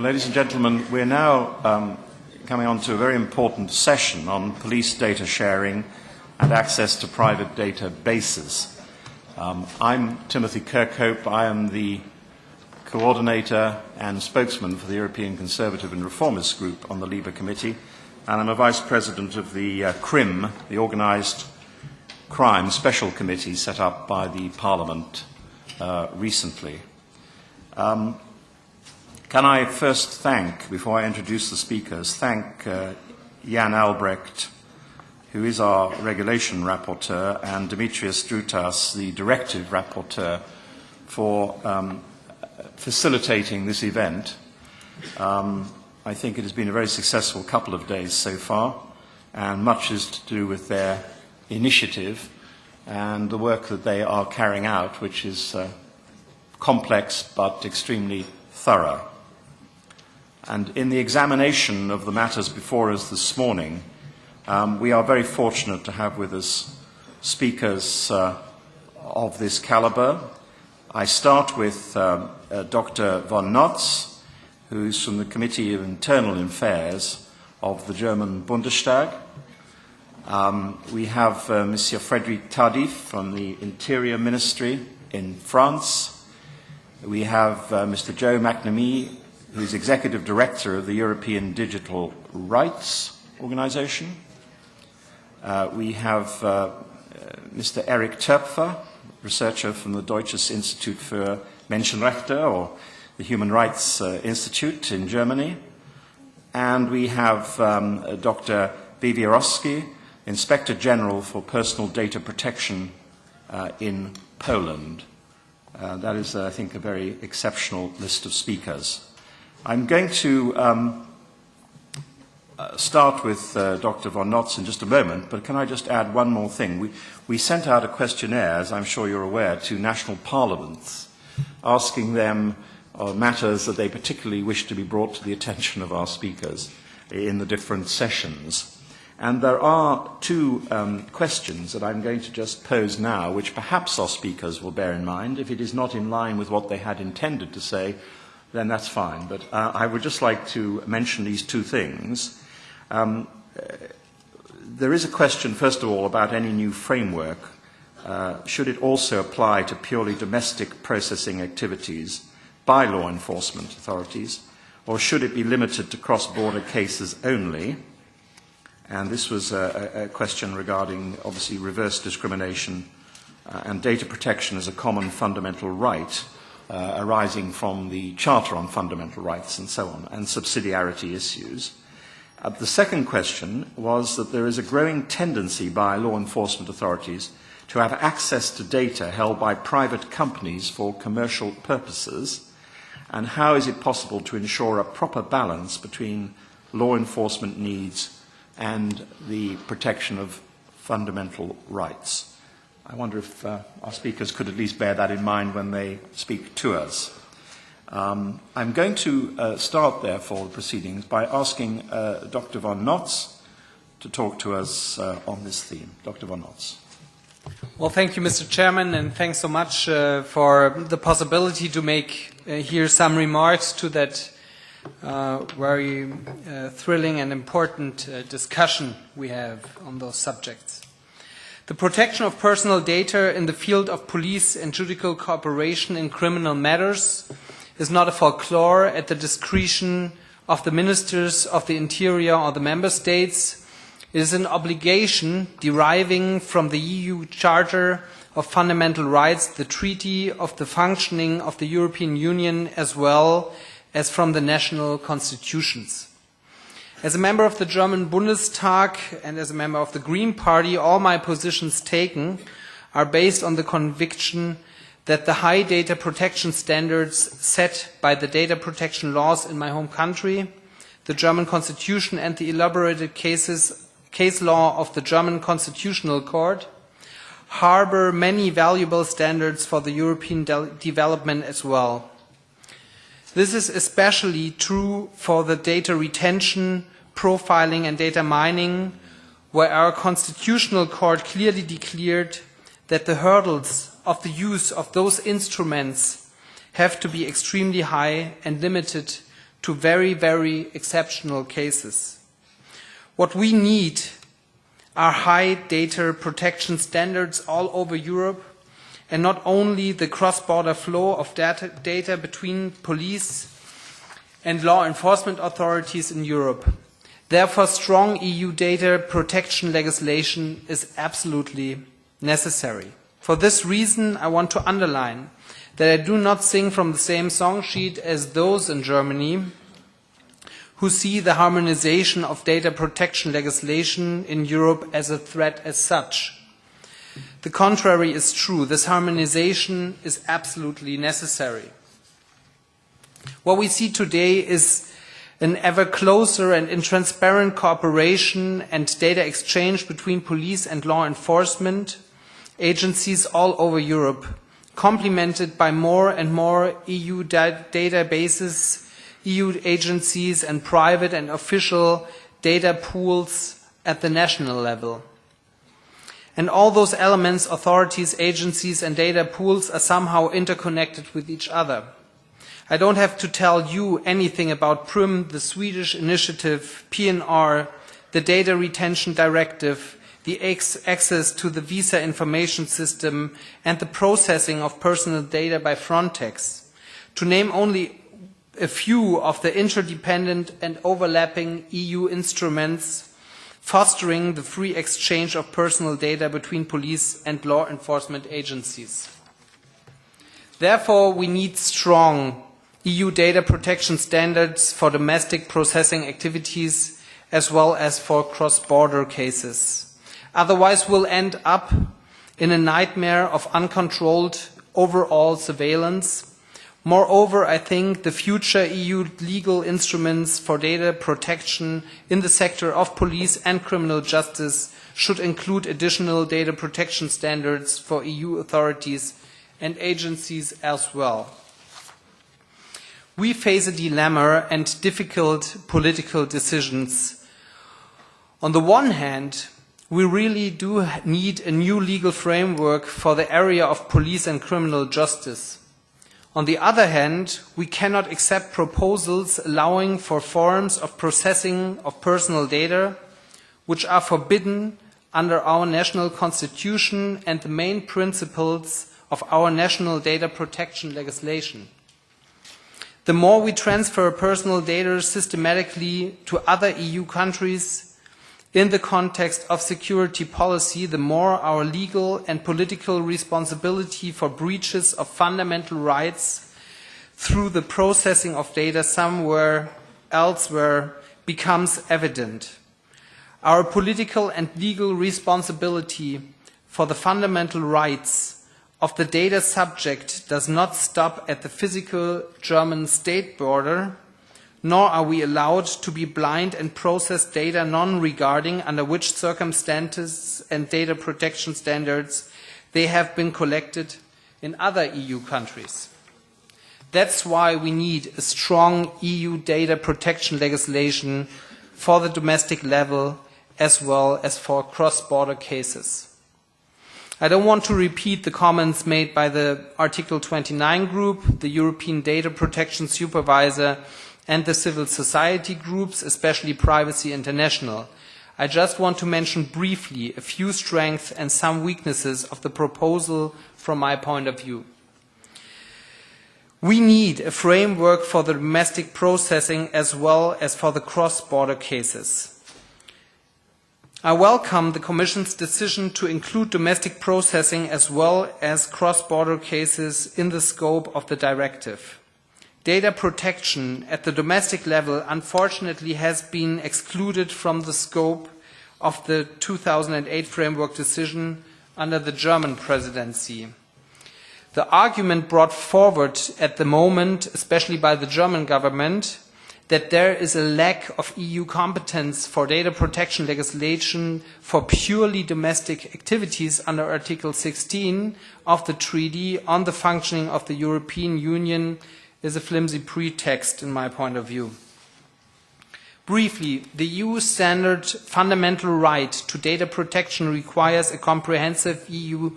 Well, ladies and gentlemen, we're now um, coming on to a very important session on police data sharing and access to private databases. Um, I'm Timothy Kirkhope. I am the coordinator and spokesman for the European Conservative and Reformist Group on the LIBE Committee, and I'm a vice president of the uh, CRIM, the Organised Crime Special Committee set up by the Parliament uh, recently. Um, can I first thank, before I introduce the speakers, thank uh, Jan Albrecht, who is our regulation rapporteur, and Dimitrios Droutsas, the directive rapporteur, for um, facilitating this event. Um, I think it has been a very successful couple of days so far, and much is to do with their initiative and the work that they are carrying out, which is uh, complex but extremely thorough. And in the examination of the matters before us this morning, um, we are very fortunate to have with us speakers uh, of this caliber. I start with um, uh, Dr. von Notz, who's from the Committee of Internal Affairs of the German Bundestag. Um, we have uh, Monsieur Frédéric Tardif from the Interior Ministry in France. We have uh, Mr. Joe McNamee who's Executive Director of the European Digital Rights Organization. Uh, we have uh, Mr. Eric Töpfer, researcher from the Deutsches Institut für Menschenrechte, or the Human Rights uh, Institute in Germany. And we have um, Dr. Wiewiorowski, Inspector General for Personal Data Protection uh, in Poland. Uh, that is, uh, I think, a very exceptional list of speakers. I'm going to um, uh, start with uh, Dr. von Notz in just a moment, but can I just add one more thing? We, we sent out a questionnaire, as I'm sure you're aware, to national parliaments, asking them uh, matters that they particularly wish to be brought to the attention of our speakers in the different sessions. And there are two um, questions that I'm going to just pose now, which perhaps our speakers will bear in mind. If it is not in line with what they had intended to say, then that's fine. But uh, I would just like to mention these two things. Um, there is a question, first of all, about any new framework. Uh, should it also apply to purely domestic processing activities by law enforcement authorities, or should it be limited to cross-border cases only? And this was a, a question regarding, obviously, reverse discrimination uh, and data protection as a common fundamental right uh, arising from the Charter on Fundamental Rights and so on, and subsidiarity issues. Uh, the second question was that there is a growing tendency by law enforcement authorities to have access to data held by private companies for commercial purposes, and how is it possible to ensure a proper balance between law enforcement needs and the protection of fundamental rights? I wonder if uh, our speakers could at least bear that in mind when they speak to us. Um, I'm going to uh, start, therefore, the proceedings by asking uh, Dr. von Notz to talk to us uh, on this theme. Dr. von Notz. Well, thank you, Mr. Chairman, and thanks so much uh, for the possibility to make uh, here some remarks to that very thrilling and important discussion we have on those subjects. The protection of personal data in the field of police and judicial cooperation in criminal matters is not a folklore at the discretion of the ministers of the interior or the member states. It is an obligation deriving from the EU Charter of Fundamental Rights, the Treaty of the Functioning of the European Union, as well as from the national constitutions. As a member of the German Bundestag and as a member of the Green Party, all my positions taken are based on the conviction that the high data protection standards set by the data protection laws in my home country, the German Constitution and the elaborated cases, case law of the German Constitutional Court harbor many valuable standards for the European de development as well. This is especially true for the data retention, profiling and data mining, where our constitutional court clearly declared that the hurdles of the use of those instruments have to be extremely high and limited to very, very exceptional cases. What we need are high data protection standards all over Europe and not only the cross-border flow of data, data between police and law enforcement authorities in Europe. Therefore, strong EU data protection legislation is absolutely necessary. For this reason, I want to underline that I do not sing from the same song sheet as those in Germany who see the harmonization of data protection legislation in Europe as a threat as such. The contrary is true. This harmonization is absolutely necessary. What we see today is an ever closer and intransparent cooperation and data exchange between police and law enforcement agencies all over Europe, complemented by more and more EU da databases, EU agencies and private and official data pools at the national level. And all those elements, authorities, agencies and data pools are somehow interconnected with each other. I don't have to tell you anything about Prüm, the Swedish initiative, PNR, the Data Retention Directive, the access to the visa information system, and the processing of personal data by Frontex, to name only a few of the interdependent and overlapping EU instruments fostering the free exchange of personal data between police and law enforcement agencies. Therefore, we need strong EU data protection standards for domestic processing activities as well as for cross-border cases. Otherwise, we'll end up in a nightmare of uncontrolled overall surveillance. Moreover, I think the future EU legal instruments for data protection in the sector of police and criminal justice should include additional data protection standards for EU authorities and agencies as well we face a dilemma and difficult political decisions. On the one hand, we really do need a new legal framework for the area of police and criminal justice. On the other hand, we cannot accept proposals allowing for forms of processing of personal data which are forbidden under our national constitution and the main principles of our national data protection legislation. The more we transfer personal data systematically to other EU countries in the context of security policy, the more our legal and political responsibility for breaches of fundamental rights through the processing of data somewhere elsewhere becomes evident. Our political and legal responsibility for the fundamental rights of the data subject does not stop at the physical German state border, nor are we allowed to be blind and process data non-regarding under which circumstances and data protection standards they have been collected in other EU countries. That's why we need a strong EU data protection legislation for the domestic level as well as for cross-border cases. I don't want to repeat the comments made by the Article 29 group, the European Data Protection Supervisor, and the civil society groups, especially Privacy International. I just want to mention briefly a few strengths and some weaknesses of the proposal from my point of view. We need a framework for the domestic processing as well as for the cross-border cases. I welcome the Commission's decision to include domestic processing as well as cross-border cases in the scope of the directive. Data protection at the domestic level unfortunately has been excluded from the scope of the 2008 framework decision under the German presidency. The argument brought forward at the moment, especially by the German government, that there is a lack of EU competence for data protection legislation for purely domestic activities under Article 16 of the Treaty on the Functioning of the European Union is a flimsy pretext in my point of view. Briefly, the EU standard fundamental right to data protection requires a comprehensive EU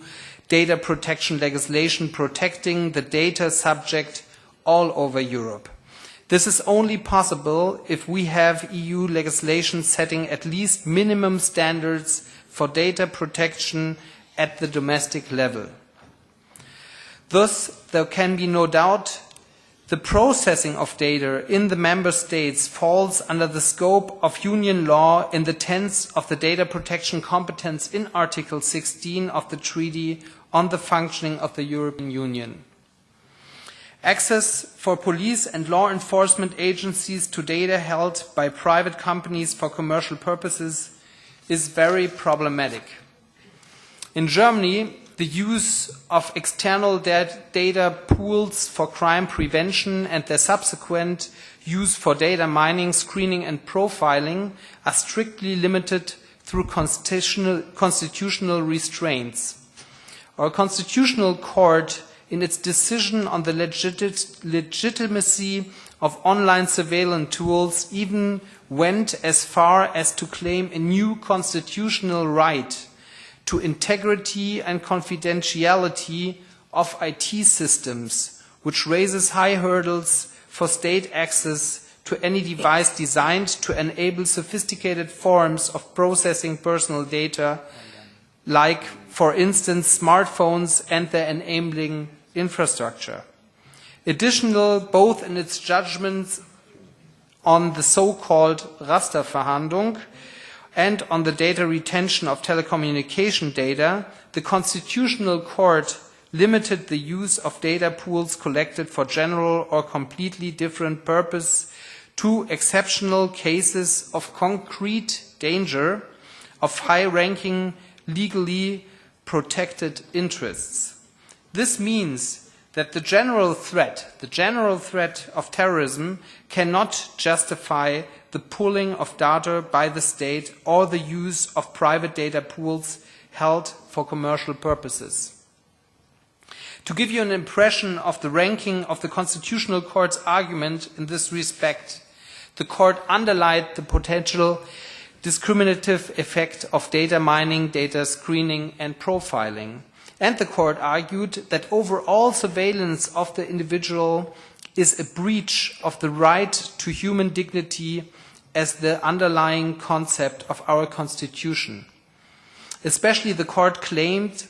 data protection legislation protecting the data subject all over Europe. This is only possible if we have EU legislation setting at least minimum standards for data protection at the domestic level. Thus, there can be no doubt the processing of data in the member states falls under the scope of union law in the tense of the data protection competence in Article 16 of the Treaty on the Functioning of the European Union. Access for police and law enforcement agencies to data held by private companies for commercial purposes is very problematic. In Germany, the use of external data pools for crime prevention and their subsequent use for data mining, screening and profiling are strictly limited through constitutional, constitutional restraints. Our constitutional court, in its decision on the legit legitimacy of online surveillance tools, even went as far as to claim a new constitutional right to integrity and confidentiality of IT systems, which raises high hurdles for state access to any device designed to enable sophisticated forms of processing personal data, like, for instance, smartphones and their enabling infrastructure. Additional, both in its judgments on the so-called Rasterfahndung and on the data retention of telecommunication data, the Constitutional Court limited the use of data pools collected for general or completely different purpose to exceptional cases of concrete danger of high-ranking legally protected interests. This means that the general threat, the general threat of terrorism cannot justify the pooling of data by the state or the use of private data pools held for commercial purposes. To give you an impression of the ranking of the Constitutional Court's argument in this respect, the Court underlined the potential discriminative effect of data mining, data screening and profiling. And the Court argued that overall surveillance of the individual is a breach of the right to human dignity as the underlying concept of our Constitution. Especially the court claimed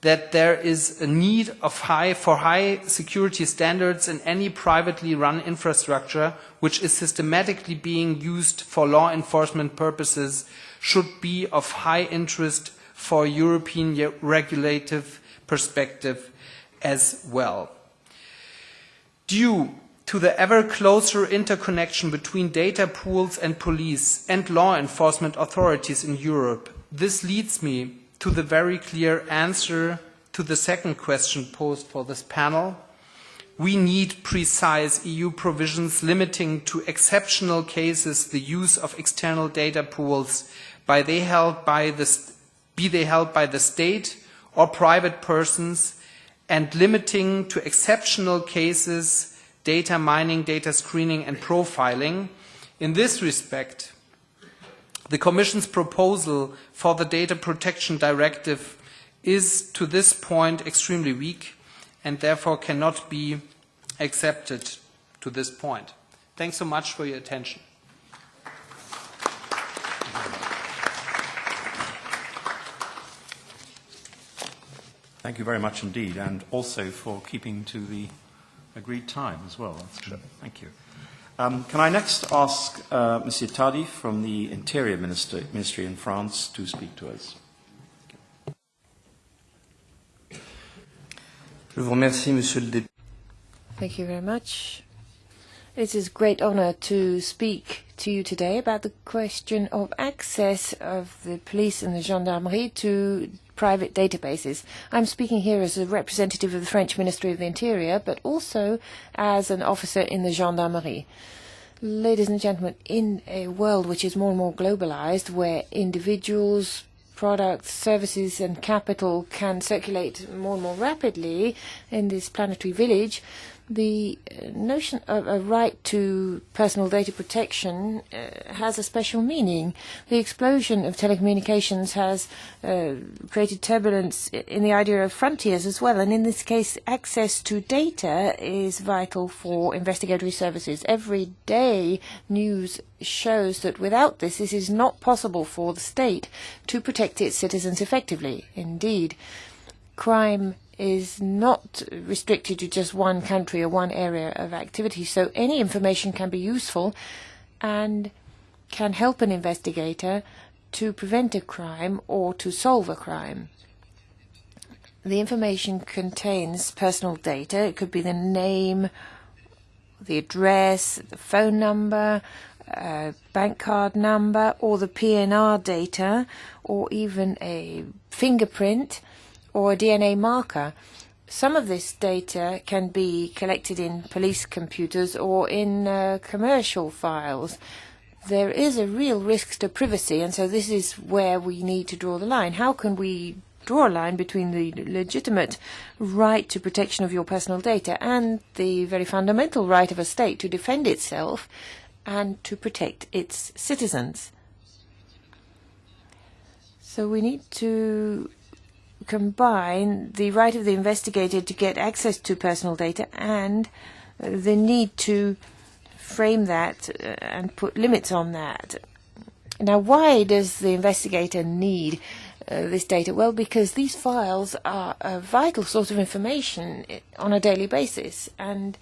that there is a need high, for high security standards in any privately run infrastructure which is systematically being used for law enforcement purposes should be of high interest for European regulative perspective as well. Due to the ever closer interconnection between data pools and police and law enforcement authorities in Europe. This leads me to the very clear answer to the second question posed for this panel. We need precise EU provisions limiting to exceptional cases the use of external data pools by they held by the, be they held by the state or private persons and limiting to exceptional cases data mining, data screening and profiling. In this respect, the Commission's proposal for the Data Protection Directive is to this point extremely weak and therefore cannot be accepted to this point. Thanks so much for your attention. Thank you very much indeed, and also for keeping to the agreed time as well. That's good. Thank you. Um, can I next ask uh, Monsieur Tadi from the Interior Minister, Ministry in France to speak to us? Je vous remercie, Monsieur le. Thank you very much. It is a great honor to speak to you today about the question of access of the police and the gendarmerie to private databases. I'm speaking here as a representative of the French Ministry of the Interior, but also as an officer in the gendarmerie. Ladies and gentlemen, in a world which is more and more globalized, where individuals, products, services and capital can circulate more and more rapidly in this planetary village, The notion of a right to personal data protection uh, has a special meaning. The explosion of telecommunications has uh, created turbulence in the idea of frontiers as well, and in this case, access to data is vital for investigatory services. Every day, news shows that without this, it is not possible for the state to protect its citizens effectively. Indeed, crime is not restricted to just one country or one area of activity. So any information can be useful and can help an investigator to prevent a crime or to solve a crime. The information contains personal data. It could be the name, the address, the phone number, a bank card number, or the PNR data, or even a fingerprint or DNA marker. Some of this data can be collected in police computers or in uh, commercial files. There is a real risk to privacy, and so this is where we need to draw the line. How can we draw a line between the legitimate right to protection of your personal data and the very fundamental right of a state to defend itself and to protect its citizens? So we need to combine the right of the investigator to get access to personal data and the need to frame that uh, and put limits on that. Now, why does the investigator need uh, this data? Well, because these files are a vital source of information on a daily basis, and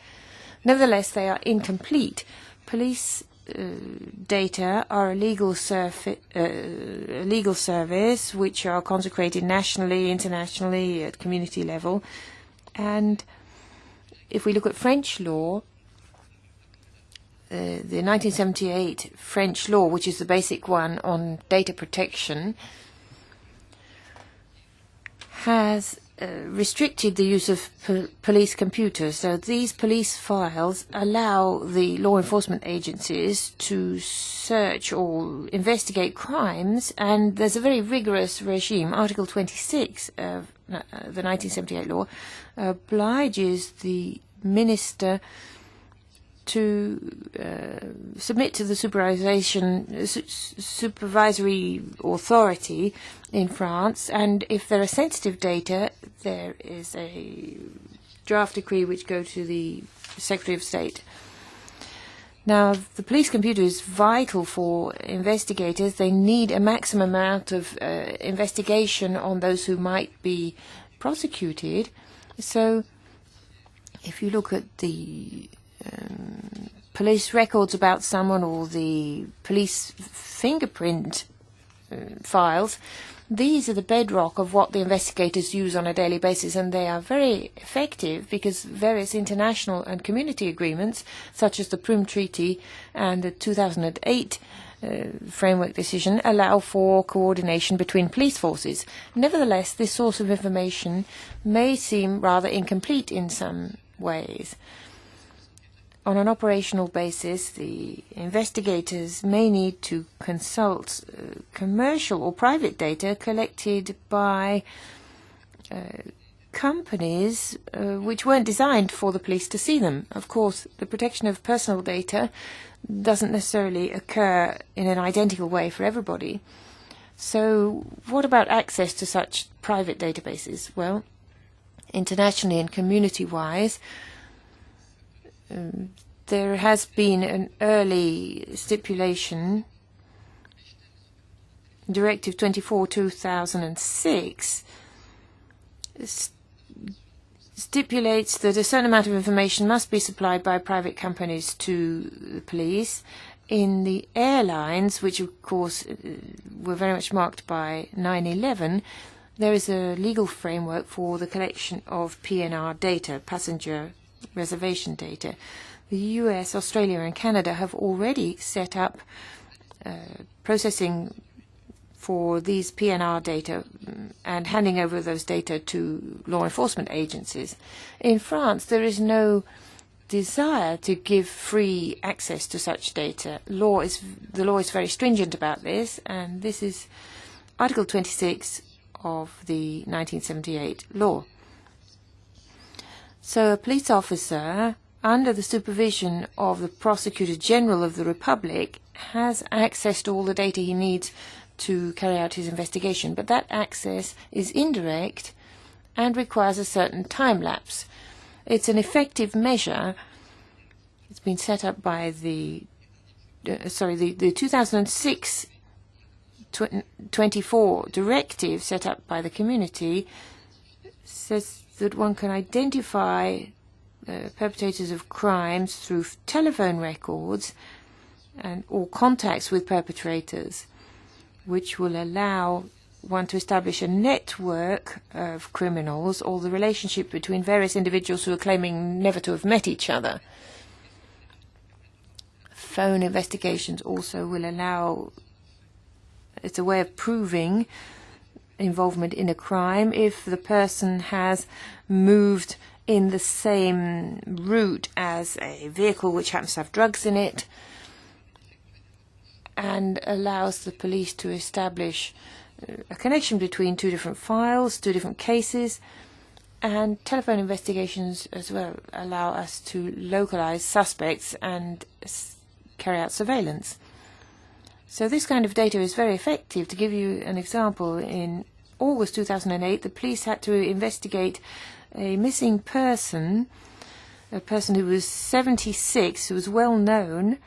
nevertheless, they are incomplete. Police data are a legal, uh, legal service which are consecrated nationally, internationally, at community level. And if we look at French law, uh, the 1978 French law, which is the basic one on data protection, has uh, restricted the use of po police computers. So these police files allow the law enforcement agencies to search or investigate crimes, and there's a very rigorous regime. Article 26 of uh, the 1978 law obliges the minister to uh, submit to the supervision, su supervisory authority in France, and if there are sensitive data, there is a draft decree which go to the Secretary of State. Now, the police computer is vital for investigators. They need a maximum amount of uh, investigation on those who might be prosecuted. So, if you look at the um, police records about someone or the police fingerprint uh, files, these are the bedrock of what the investigators use on a daily basis, and they are very effective because various international and community agreements, such as the Prüm Treaty and the 2008 uh, framework decision, allow for coordination between police forces. Nevertheless, this source of information may seem rather incomplete in some ways. On an operational basis, the investigators may need to consult uh, commercial or private data collected by uh, companies uh, which weren't designed for the police to see them. Of course, the protection of personal data doesn't necessarily occur in an identical way for everybody. So what about access to such private databases? Well, internationally and community-wise, um, there has been an early stipulation, Directive 24-2006, st stipulates that a certain amount of information must be supplied by private companies to the police. In the airlines, which of course uh, were very much marked by 9-11, there is a legal framework for the collection of PNR data, passenger reservation data. The US, Australia and Canada have already set up uh, processing for these PNR data mm, and handing over those data to law enforcement agencies. In France, there is no desire to give free access to such data. Law is, the law is very stringent about this, and this is Article 26 of the 1978 law. So a police officer under the supervision of the Prosecutor General of the Republic, has access to all the data he needs to carry out his investigation. But that access is indirect and requires a certain time lapse. It's an effective measure. It's been set up by the, uh, sorry, the, the 2006 24 directive set up by the community says that one can identify uh, perpetrators of crimes through telephone records and or contacts with perpetrators, which will allow one to establish a network of criminals or the relationship between various individuals who are claiming never to have met each other. Phone investigations also will allow, it's a way of proving involvement in a crime if the person has moved in the same route as a vehicle which happens to have drugs in it and allows the police to establish uh, a connection between two different files, two different cases, and telephone investigations as well allow us to localize suspects and carry out surveillance. So this kind of data is very effective. To give you an example, in August 2008, the police had to investigate a missing person, a person who was 76, who was well known,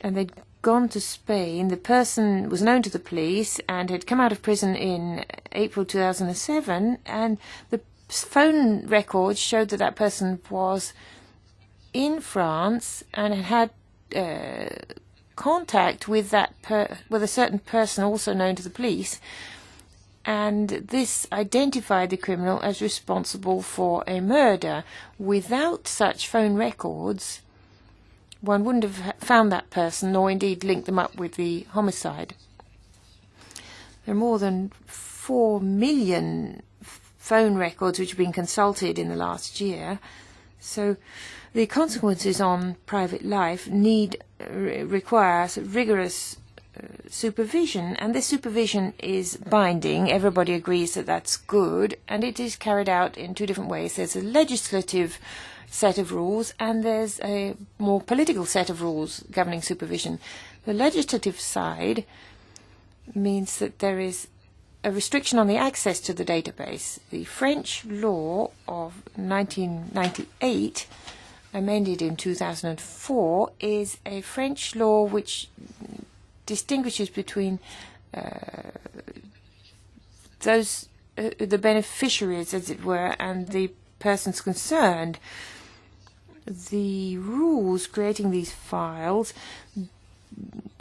and they'd gone to Spain. The person was known to the police and had come out of prison in April 2007, and the phone records showed that that person was in France and had uh, contact with that with a certain person also known to the police and this identified the criminal as responsible for a murder. Without such phone records, one wouldn't have found that person, nor indeed linked them up with the homicide. There are more than four million phone records which have been consulted in the last year. So the consequences on private life need require rigorous uh, supervision, and this supervision is binding. Everybody agrees that that's good, and it is carried out in two different ways. There's a legislative set of rules, and there's a more political set of rules governing supervision. The legislative side means that there is a restriction on the access to the database. The French law of 1998 amended in 2004 is a French law which distinguishes between uh, those uh, the beneficiaries, as it were, and the persons concerned. The rules creating these files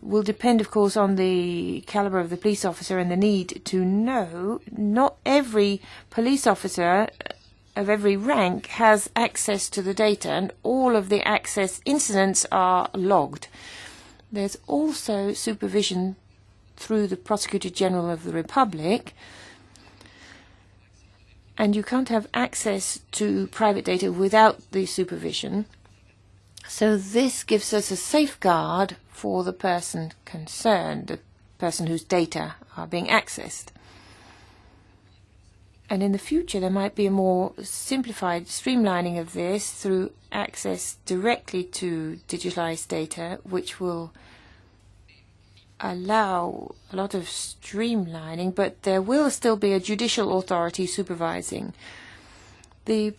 will depend, of course, on the caliber of the police officer and the need to know. Not every police officer of every rank has access to the data, and all of the access incidents are logged. There's also supervision through the Prosecutor General of the Republic, and you can't have access to private data without the supervision. So this gives us a safeguard for the person concerned, the person whose data are being accessed. And in the future, there might be a more simplified streamlining of this through access directly to digitalized data, which will allow a lot of streamlining, but there will still be a judicial authority supervising. The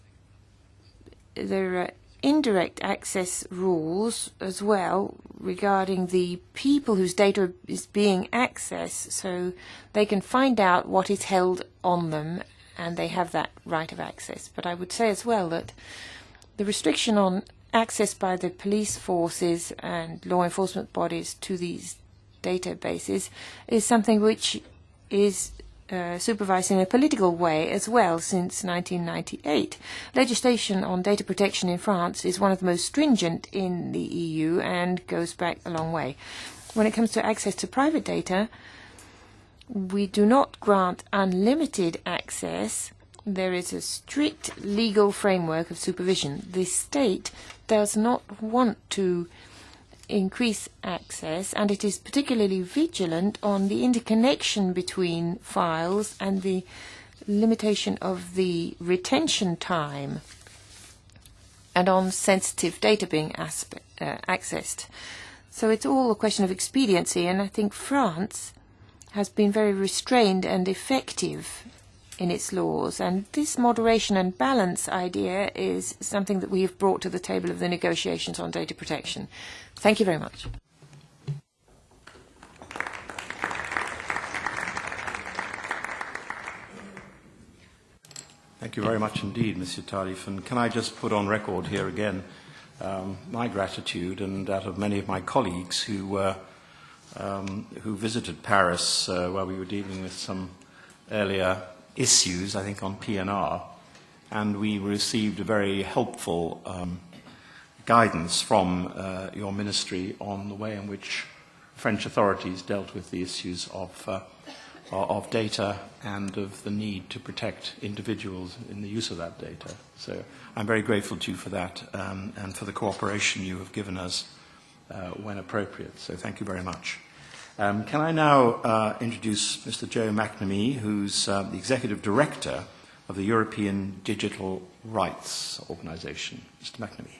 there are indirect access rules as well regarding the people whose data is being accessed, so they can find out what is held on them and they have that right of access. But I would say as well that the restriction on access by the police forces and law enforcement bodies to these databases is something which is uh, supervised in a political way as well since 1998. Legislation on data protection in France is one of the most stringent in the EU and goes back a long way. When it comes to access to private data, we do not grant unlimited access. There is a strict legal framework of supervision. The state does not want to increase access, and it is particularly vigilant on the interconnection between files and the limitation of the retention time and on sensitive data being uh, accessed. So it's all a question of expediency, and I think France has been very restrained and effective in its laws. And this moderation and balance idea is something that we have brought to the table of the negotiations on data protection. Thank you very much. Thank you very much indeed, Mr. Tardif. And can I just put on record here again um, my gratitude and that of many of my colleagues who, uh, um, who visited Paris uh, while we were dealing with some earlier issues, I think on PNR, and we received a very helpful um, guidance from uh, your ministry on the way in which French authorities dealt with the issues of uh, of data and of the need to protect individuals in the use of that data. So I'm very grateful to you for that um, and for the cooperation you have given us uh, when appropriate. So thank you very much. Um, can I now uh, introduce Mr. Joe McNamee, who's uh, the Executive Director of the European Digital Rights Organization. Mr. McNamee.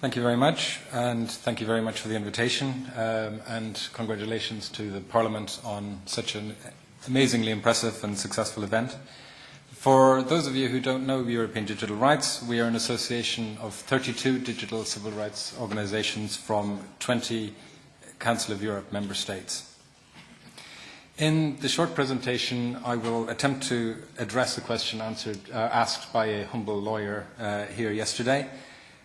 Thank you very much, and thank you very much for the invitation, um, and congratulations to the Parliament on such an amazingly impressive and successful event. For those of you who don't know European Digital Rights, we are an association of 32 digital civil rights organizations from 20 Council of Europe member states. In the short presentation, I will attempt to address a question answered, uh, asked by a humble lawyer uh, here yesterday,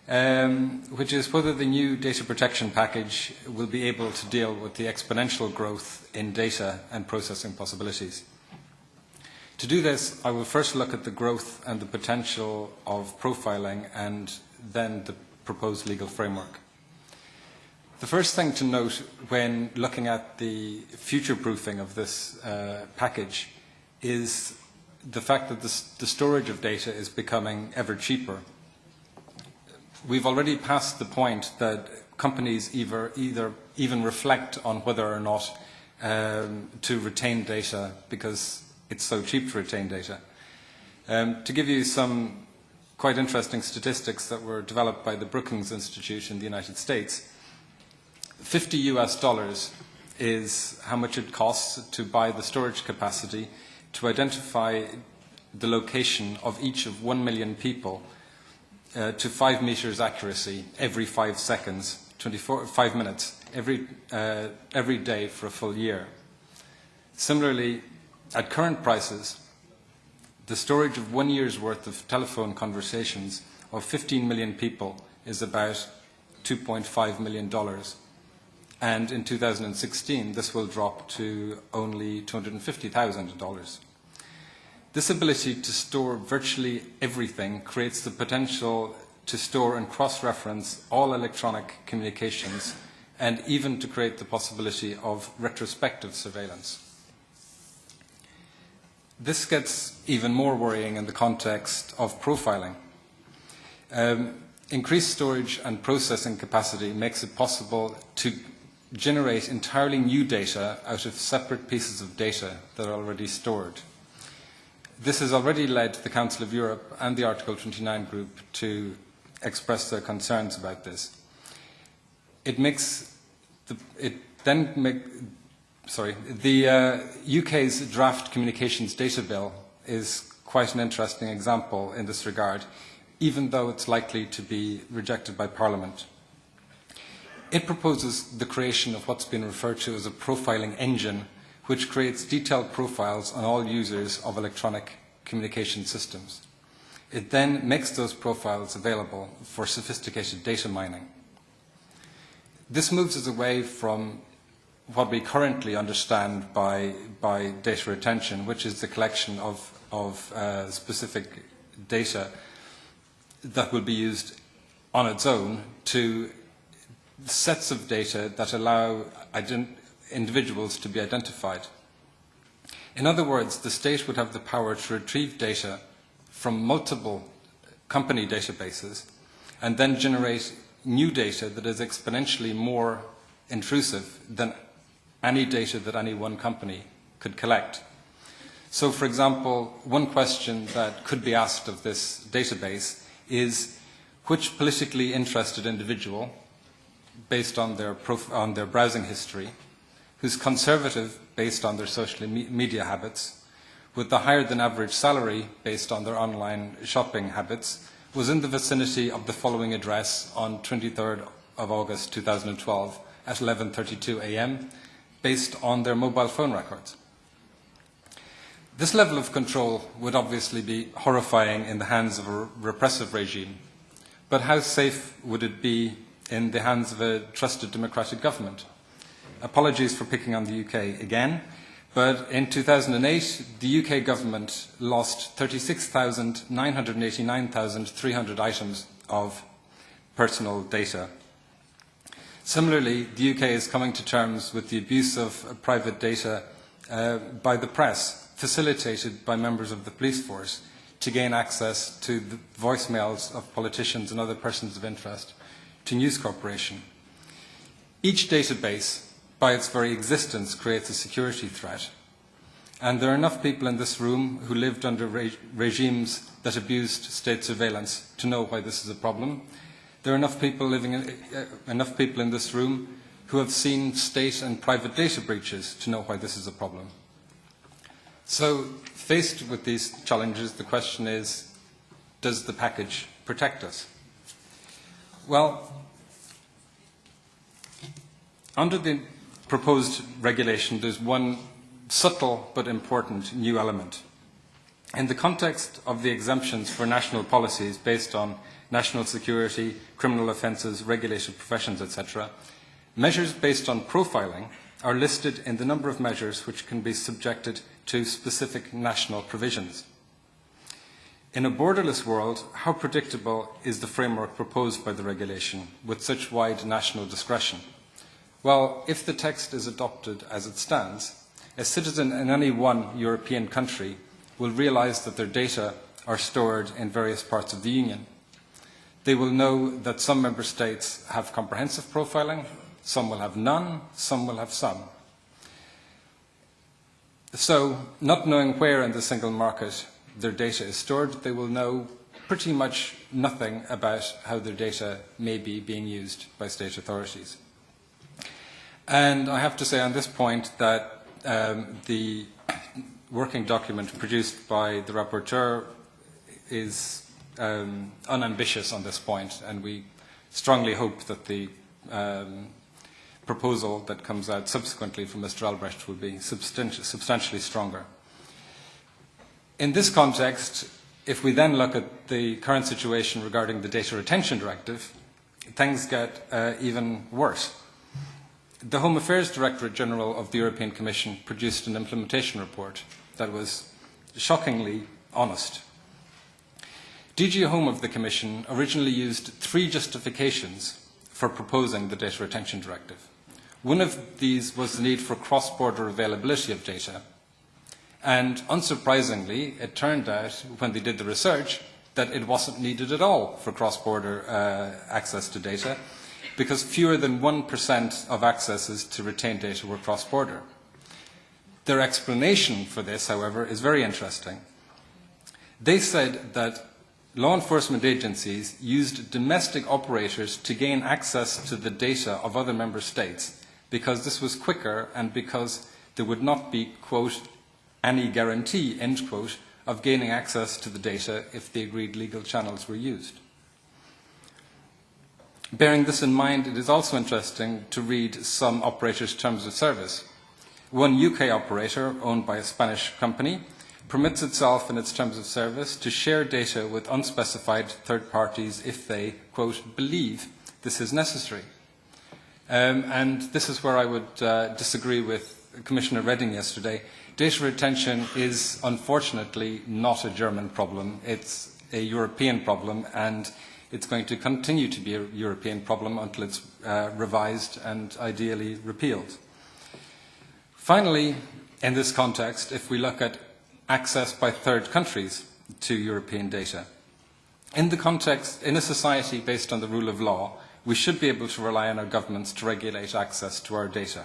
um, which is whether the new data protection package will be able to deal with the exponential growth in data and processing possibilities. To do this, I will first look at the growth and the potential of profiling and then the proposed legal framework. The first thing to note when looking at the future-proofing of this uh, package is the fact that the, the storage of data is becoming ever cheaper we've already passed the point that companies either, either even reflect on whether or not um, to retain data because it's so cheap to retain data. Um, to give you some quite interesting statistics that were developed by the Brookings Institute in the United States, 50 US dollars is how much it costs to buy the storage capacity to identify the location of each of 1 million people uh, to five meters accuracy every five seconds, 24, five minutes, every, uh, every day for a full year. Similarly, at current prices, the storage of one year's worth of telephone conversations of 15 million people is about $2.5 million. And in 2016, this will drop to only $250,000. This ability to store virtually everything creates the potential to store and cross-reference all electronic communications and even to create the possibility of retrospective surveillance. This gets even more worrying in the context of profiling. Um, increased storage and processing capacity makes it possible to generate entirely new data out of separate pieces of data that are already stored. This has already led the Council of Europe and the Article 29 group to express their concerns about this. It makes the, it then make, sorry, the uh, UK's draft communications data bill is quite an interesting example in this regard, even though it's likely to be rejected by Parliament. It proposes the creation of what's been referred to as a profiling engine which creates detailed profiles on all users of electronic communication systems. It then makes those profiles available for sophisticated data mining. This moves us away from what we currently understand by, by data retention, which is the collection of, of uh, specific data that will be used on its own to sets of data that allow individuals to be identified. In other words, the state would have the power to retrieve data from multiple company databases and then generate new data that is exponentially more intrusive than any data that any one company could collect. So, for example, one question that could be asked of this database is which politically interested individual, based on their, on their browsing history, who's conservative based on their social me- media habits, with the higher than average salary based on their online shopping habits, was in the vicinity of the following address on 23rd of August 2012 at 11.32 a.m. based on their mobile phone records. This level of control would obviously be horrifying in the hands of a repressive regime, but how safe would it be in the hands of a trusted democratic government? Apologies for picking on the UK again, but in 2008, the UK government lost 36,989,300 items of personal data. Similarly, the UK is coming to terms with the abuse of private data uh, by the press, facilitated by members of the police force, to gain access to the voicemails of politicians and other persons of interest to News Corporation. Each database by its very existence, creates a security threat. And there are enough people in this room who lived under re regimes that abused state surveillance to know why this is a problem. There are enough people, living in, uh, enough people in this room who have seen state and private data breaches to know why this is a problem. So, faced with these challenges, the question is does the package protect us? Well, under the proposed regulation, there's one subtle but important new element. In the context of the exemptions for national policies based on national security, criminal offences, regulated professions, etc., measures based on profiling are listed in the number of measures which can be subjected to specific national provisions. In a borderless world, how predictable is the framework proposed by the regulation with such wide national discretion? Well, if the text is adopted as it stands, a citizen in any one European country will realise that their data are stored in various parts of the Union. They will know that some member states have comprehensive profiling, some will have none, some will have some. So, not knowing where in the single market their data is stored, they will know pretty much nothing about how their data may be being used by state authorities. And I have to say on this point that um, the working document produced by the rapporteur is um, unambitious on this point, and we strongly hope that the um, proposal that comes out subsequently from Mr. Albrecht will be substanti substantially stronger. In this context, if we then look at the current situation regarding the Data Retention Directive, things get uh, even worse. The Home Affairs Directorate General of the European Commission produced an implementation report that was shockingly honest. DG Home of the Commission originally used three justifications for proposing the Data Retention Directive. One of these was the need for cross-border availability of data. And unsurprisingly, it turned out, when they did the research, that it wasn't needed at all for cross-border uh, access to data, because fewer than 1% of accesses to retained data were cross-border. Their explanation for this, however, is very interesting. They said that law enforcement agencies used domestic operators to gain access to the data of other member states because this was quicker and because there would not be, quote, any guarantee, end quote, of gaining access to the data if the agreed legal channels were used. Bearing this in mind, it is also interesting to read some operators' terms of service. One UK operator, owned by a Spanish company, permits itself in its terms of service to share data with unspecified third parties if they, quote, believe this is necessary. Um, and this is where I would uh, disagree with Commissioner Redding yesterday. Data retention is unfortunately not a German problem. It's a European problem, and it's going to continue to be a European problem until it's uh, revised and ideally repealed. Finally, in this context, if we look at access by third countries to European data, in the context, in a society based on the rule of law, we should be able to rely on our governments to regulate access to our data.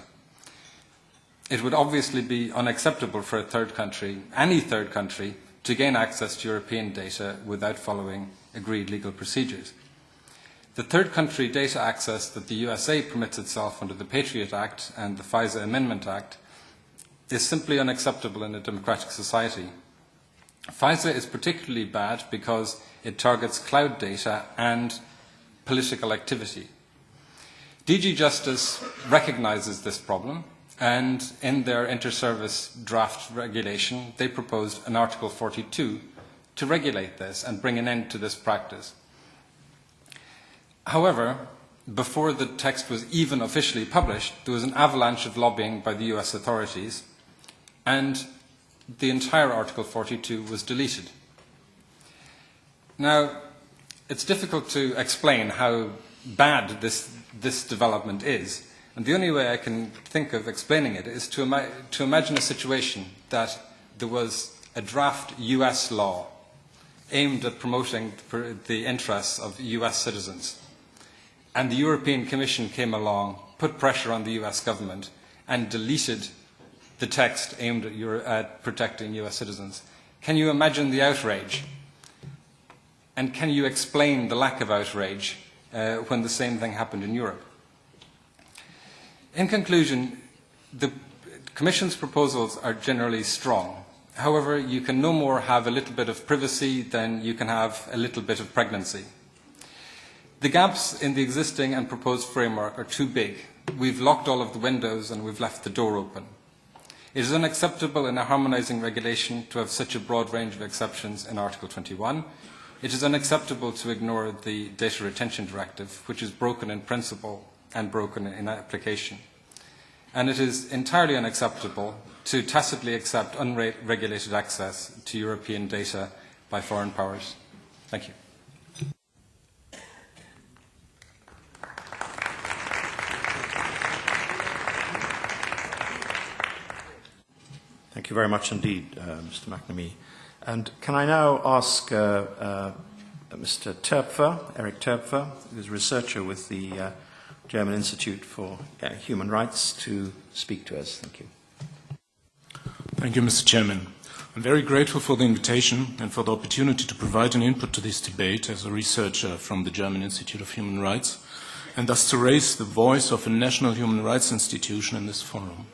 It would obviously be unacceptable for a third country, any third country, to gain access to European data without following agreed legal procedures. The third country data access that the USA permits itself under the Patriot Act and the FISA Amendment Act is simply unacceptable in a democratic society. FISA is particularly bad because it targets cloud data and political activity. DG Justice recognizes this problem and in their inter-service draft regulation they proposed an Article 42 to regulate this and bring an end to this practice. However, before the text was even officially published, there was an avalanche of lobbying by the US authorities, and the entire Article 42 was deleted. Now, it's difficult to explain how bad this, this development is, and the only way I can think of explaining it is to, ima to imagine a situation that there was a draft US law aimed at promoting the interests of US citizens and the European Commission came along, put pressure on the US government, and deleted the text aimed at, Euro at protecting US citizens. Can you imagine the outrage? And can you explain the lack of outrage uh, when the same thing happened in Europe? In conclusion, the Commission's proposals are generally strong. However, you can no more have a little bit of privacy than you can have a little bit of pregnancy. The gaps in the existing and proposed framework are too big. We've locked all of the windows and we've left the door open. It is unacceptable in a harmonising regulation to have such a broad range of exceptions in Article 21. It is unacceptable to ignore the Data Retention Directive, which is broken in principle and broken in application. And it is entirely unacceptable to tacitly accept unregulated access to European data by foreign powers. Thank you. Thank you very much indeed, uh, Mr. McNamee. And can I now ask uh, uh, Mr. Töpfer, Eric Töpfer, who's a researcher with the uh, German Institute for uh, Human Rights, to speak to us. Thank you. Thank you, Mr. Chairman. I'm very grateful for the invitation and for the opportunity to provide an input to this debate as a researcher from the German Institute of Human Rights, and thus to raise the voice of a national human rights institution in this forum.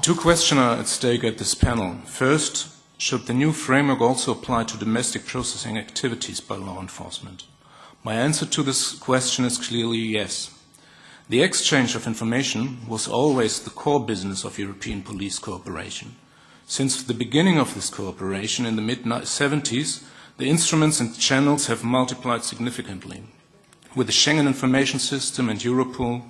Two questions are at stake at this panel. First, should the new framework also apply to domestic processing activities by law enforcement? My answer to this question is clearly yes. The exchange of information was always the core business of European police cooperation. Since the beginning of this cooperation in the mid-70s, the instruments and channels have multiplied significantly. With the Schengen Information System and Europol,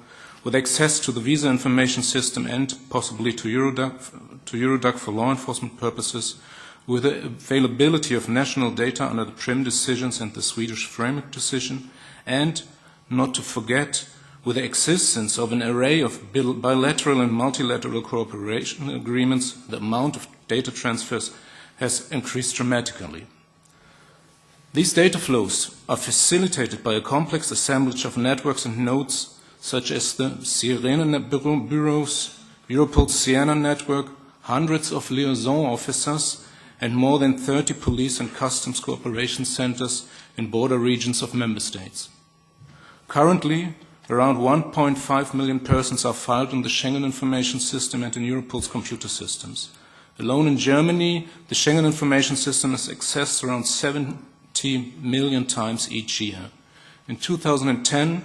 with access to the visa information system and possibly to Eurodac, to Eurodac for law enforcement purposes, with the availability of national data under the Prüm decisions and the Swedish framework decision, and, not to forget, with the existence of an array of bilateral and multilateral cooperation agreements, the amount of data transfers has increased dramatically. These data flows are facilitated by a complex assemblage of networks and nodes such as the Sirene bureaus, Europol's Siena network, hundreds of liaison officers, and more than 30 police and customs cooperation centers in border regions of member states. Currently, around 1.5 million persons are filed in the Schengen information system and in Europol's computer systems. Alone in Germany, the Schengen information system is accessed around 70 million times each year. In 2010,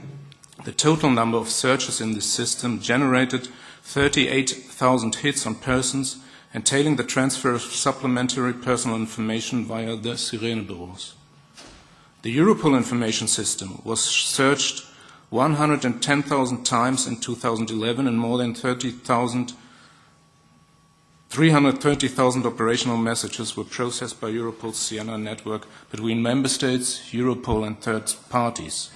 the total number of searches in this system generated 38,000 hits on persons entailing the transfer of supplementary personal information via the Sirene bureaus. The Europol information system was searched 110,000 times in 2011 and more than 330,000 operational messages were processed by Europol's Siena network between member states, Europol and third parties.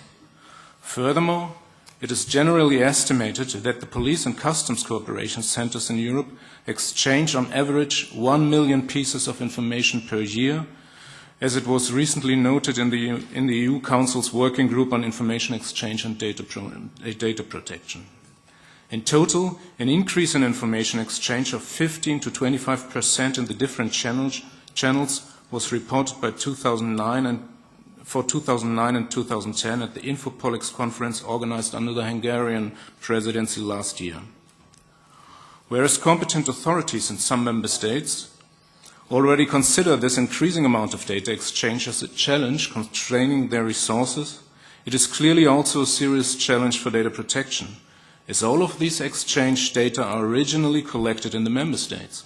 Furthermore, it is generally estimated that the police and customs cooperation centers in Europe exchange on average 1 million pieces of information per year, as it was recently noted in the, in the EU Council's Working Group on Information Exchange and Data, Pro, uh, data Protection. In total, an increase in information exchange of 15 to 25 percent in the different channels, channels was reported by 2009 and for 2009 and 2010 at the Infopolix conference organized under the Hungarian presidency last year. Whereas competent authorities in some member states already consider this increasing amount of data exchange as a challenge constraining their resources, it is clearly also a serious challenge for data protection, as all of these exchange data are originally collected in the member states.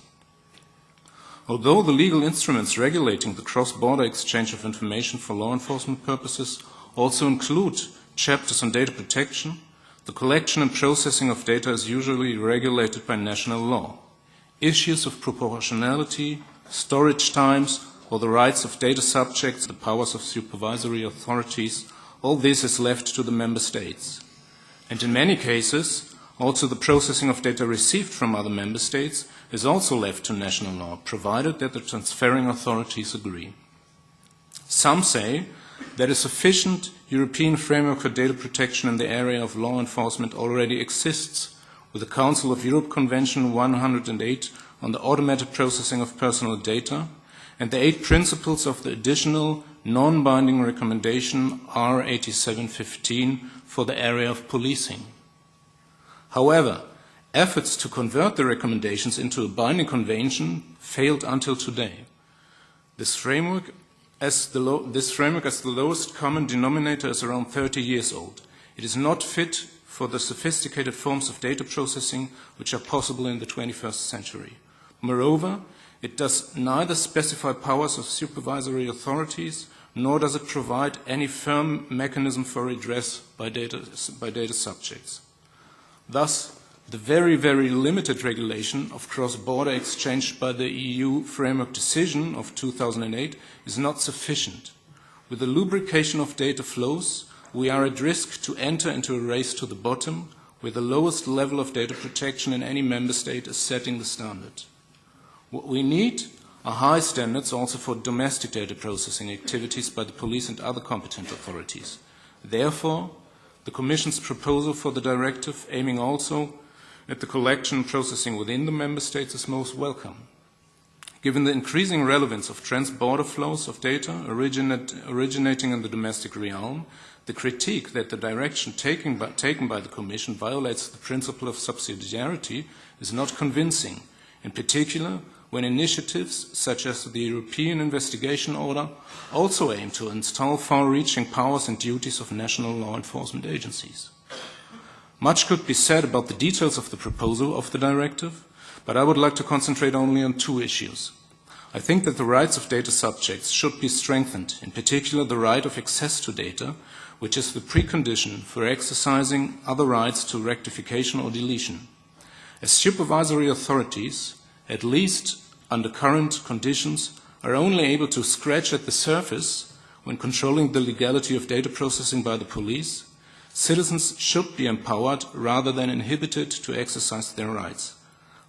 Although the legal instruments regulating the cross-border exchange of information for law enforcement purposes also include chapters on data protection, the collection and processing of data is usually regulated by national law. Issues of proportionality, storage times, or the rights of data subjects, the powers of supervisory authorities, all this is left to the member states. And in many cases, also the processing of data received from other member states is also left to national law, provided that the transferring authorities agree. Some say that a sufficient European framework for data protection in the area of law enforcement already exists, with the Council of Europe Convention 108 on the automated processing of personal data and the eight principles of the additional non-binding recommendation R8715 for the area of policing. However, efforts to convert the recommendations into a binding convention failed until today. This framework, as the this framework as the lowest common denominator is around 30 years old. It is not fit for the sophisticated forms of data processing which are possible in the 21st century. Moreover, it does neither specify powers of supervisory authorities nor does it provide any firm mechanism for redress by data, by data subjects. Thus, the very, very limited regulation of cross-border exchange by the EU framework decision of 2008 is not sufficient. With the lubrication of data flows, we are at risk to enter into a race to the bottom, where the lowest level of data protection in any member state is setting the standard. What we need are high standards also for domestic data processing activities by the police and other competent authorities. Therefore, the Commission's proposal for the directive aiming also at the collection processing within the member states is most welcome. Given the increasing relevance of trans-border flows of data originate, originating in the domestic realm, the critique that the direction taken by, taken by the Commission violates the principle of subsidiarity is not convincing, in particular when initiatives such as the European Investigation Order also aim to install far-reaching powers and duties of national law enforcement agencies. Much could be said about the details of the proposal of the directive, but I would like to concentrate only on two issues. I think that the rights of data subjects should be strengthened, in particular the right of access to data, which is the precondition for exercising other rights to rectification or deletion. As supervisory authorities, at least under current conditions, are only able to scratch at the surface when controlling the legality of data processing by the police, Citizens should be empowered rather than inhibited to exercise their rights.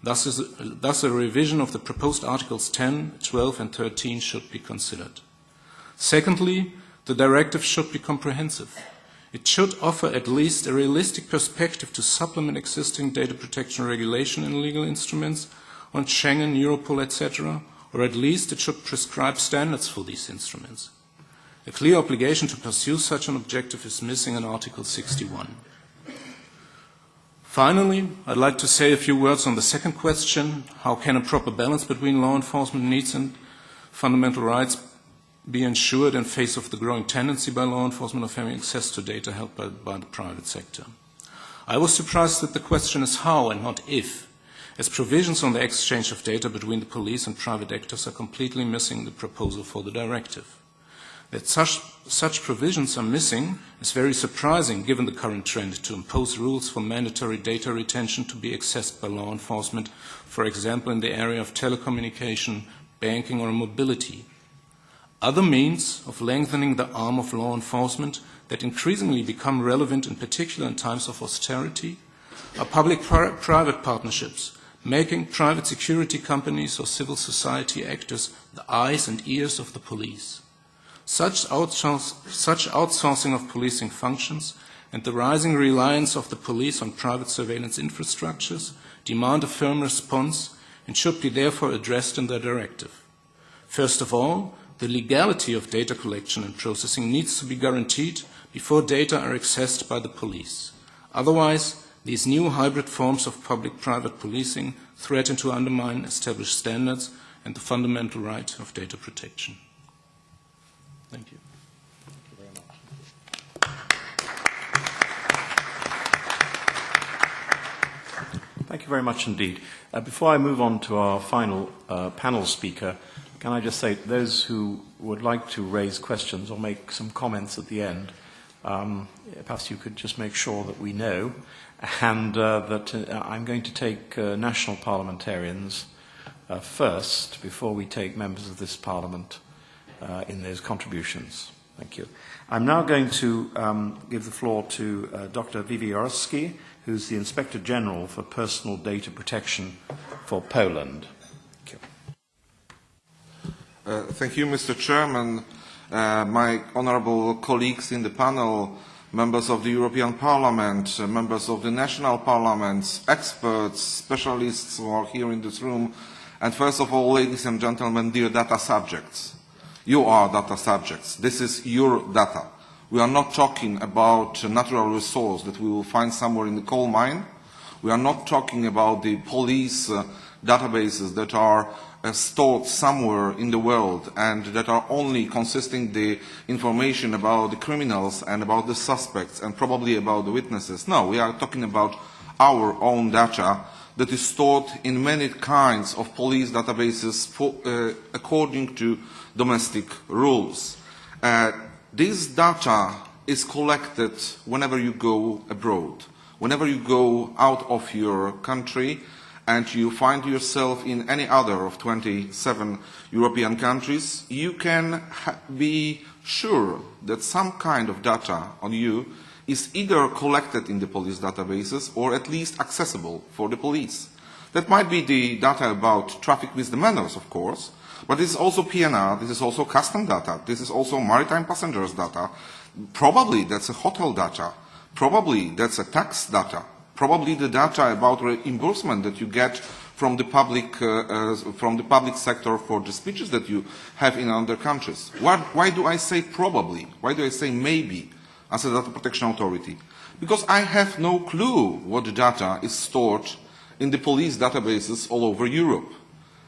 Thus, is, thus, a revision of the proposed Articles 10, 12, and 13 should be considered. Secondly, the directive should be comprehensive. It should offer at least a realistic perspective to supplement existing data protection regulation and legal instruments on Schengen, Europol, etc., or at least it should prescribe standards for these instruments. A clear obligation to pursue such an objective is missing in Article 61. Finally, I'd like to say a few words on the second question, how can a proper balance between law enforcement needs and fundamental rights be ensured in face of the growing tendency by law enforcement of having access to data held by, by the private sector? I was surprised that the question is how and not if, as provisions on the exchange of data between the police and private actors are completely missing the proposal for the directive. That such, such provisions are missing is very surprising given the current trend to impose rules for mandatory data retention to be accessed by law enforcement, for example in the area of telecommunication, banking or mobility. Other means of lengthening the arm of law enforcement that increasingly become relevant in particular in times of austerity are public-private partnerships, making private security companies or civil society actors the eyes and ears of the police. Such, such outsourcing of policing functions and the rising reliance of the police on private surveillance infrastructures demand a firm response and should be therefore addressed in the directive. First of all, the legality of data collection and processing needs to be guaranteed before data are accessed by the police. Otherwise, these new hybrid forms of public-private policing threaten to undermine established standards and the fundamental right of data protection. Thank you. Thank you very much Thank you very much indeed. Uh, before I move on to our final uh, panel speaker, can I just say those who would like to raise questions or make some comments at the end, um, perhaps you could just make sure that we know, and uh, that uh, I'm going to take uh, national parliamentarians uh, first before we take members of this parliament uh, in those contributions. Thank you. I'm now going to um, give the floor to uh, Dr. Wiewiórowski, who's the Inspector General for Personal Data Protection for Poland. Thank you. Uh, thank you, Mr. Chairman. Uh, my honorable colleagues in the panel, members of the European Parliament, uh, members of the national parliaments, experts, specialists who are here in this room, and first of all, ladies and gentlemen, dear data subjects. You are data subjects. This is your data. We are not talking about natural resource that we will find somewhere in the coal mine. We are not talking about the police uh, databases that are uh, stored somewhere in the world and that are only consisting the information about the criminals and about the suspects and probably about the witnesses. No, we are talking about our own data that is stored in many kinds of police databases for, uh, according to domestic rules. Uh, This data is collected whenever you go abroad, whenever you go out of your country and you find yourself in any other of 27 European countries, you can be sure that some kind of data on you is either collected in the police databases or at least accessible for the police. That might be the data about traffic misdemeanors, of course, But this is also PNR, this is also custom data, this is also maritime passengers data. Probably that's a hotel data. Probably that's a tax data. Probably the data about reimbursement that you get from the public, uh, uh, from the public sector for the speeches that you have in other countries. Why, why do I say probably? Why do I say maybe as a data protection authority? Because I have no clue what data is stored in the police databases all over Europe.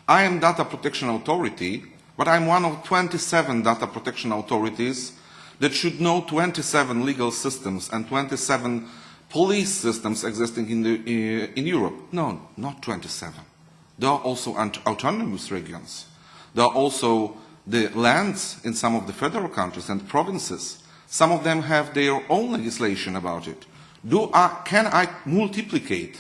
I am data protection authority, but I'm one of 27 data protection authorities that should know 27 legal systems and 27 police systems existing in, the, eh, in Europe. No, not 27. There are also autonomous regions. There are also the lands in some of the federal countries and provinces. Some of them have their own legislation about it. Do I, can I multiplicate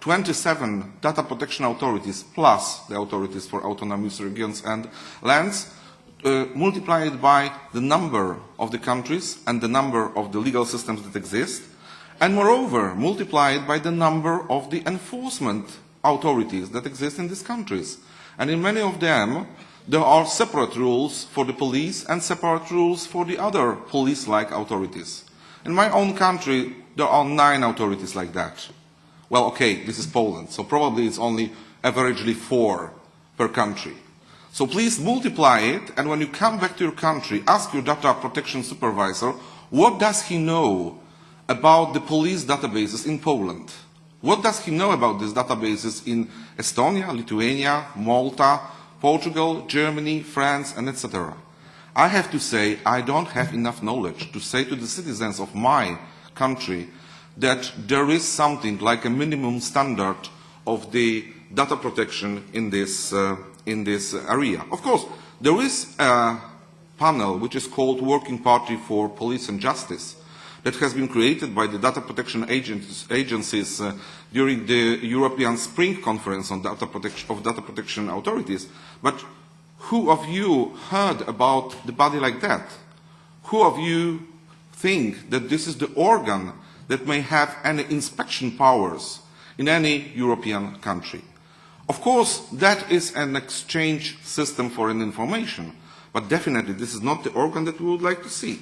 27 data protection authorities plus the authorities for autonomous regions and lands uh, multiplied by the number of the countries and the number of the legal systems that exist, and moreover multiplied by the number of the enforcement authorities that exist in these countries. And in many of them, there are separate rules for the police and separate rules for the other police-like authorities. In my own country, there are nine authorities like that. Well, okay, this is Poland, so probably it's only averagely four per country. So please multiply it, and when you come back to your country, ask your data protection supervisor, what does he know about the police databases in Poland? What does he know about these databases in Estonia, Lithuania, Malta, Portugal, Germany, France, and etc.? I have to say, I don't have enough knowledge to say to the citizens of my country that there is something like a minimum standard of the data protection in this, uh, in this area. Of course, there is a panel which is called Working Party for Police and Justice that has been created by the data protection agents, agencies uh, during the European Spring Conference on data protection, of data protection authorities. But who of you heard about the body like that? Who of you think that this is the organ that may have any inspection powers in any European country. Of course, that is an exchange system for an information, but definitely this is not the organ that we would like to see.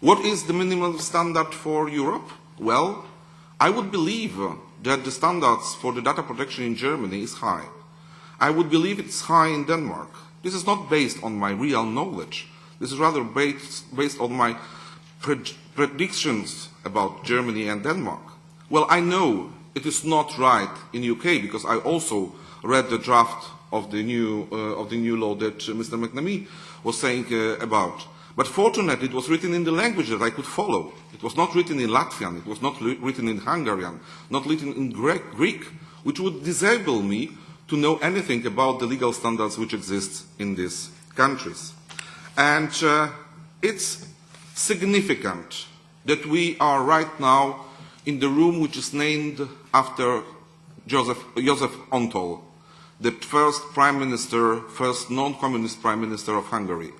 What is the minimum standard for Europe? Well, I would believe uh, that the standards for the data protection in Germany is high. I would believe it's high in Denmark. This is not based on my real knowledge. This is rather based, based on my predictions about Germany and Denmark. Well, I know it is not right in UK because I also read the draft of the new, uh, of the new law that Mr. McNamee was saying uh, about. But fortunately, it was written in the language that I could follow. It was not written in Latvian, it was not written in Hungarian, not written in Greek, which would disable me to know anything about the legal standards which exist in these countries. And uh, it's significant that we are right now in the room which is named after Joseph, Joseph Antall, the first prime minister, first non-communist prime minister of Hungary.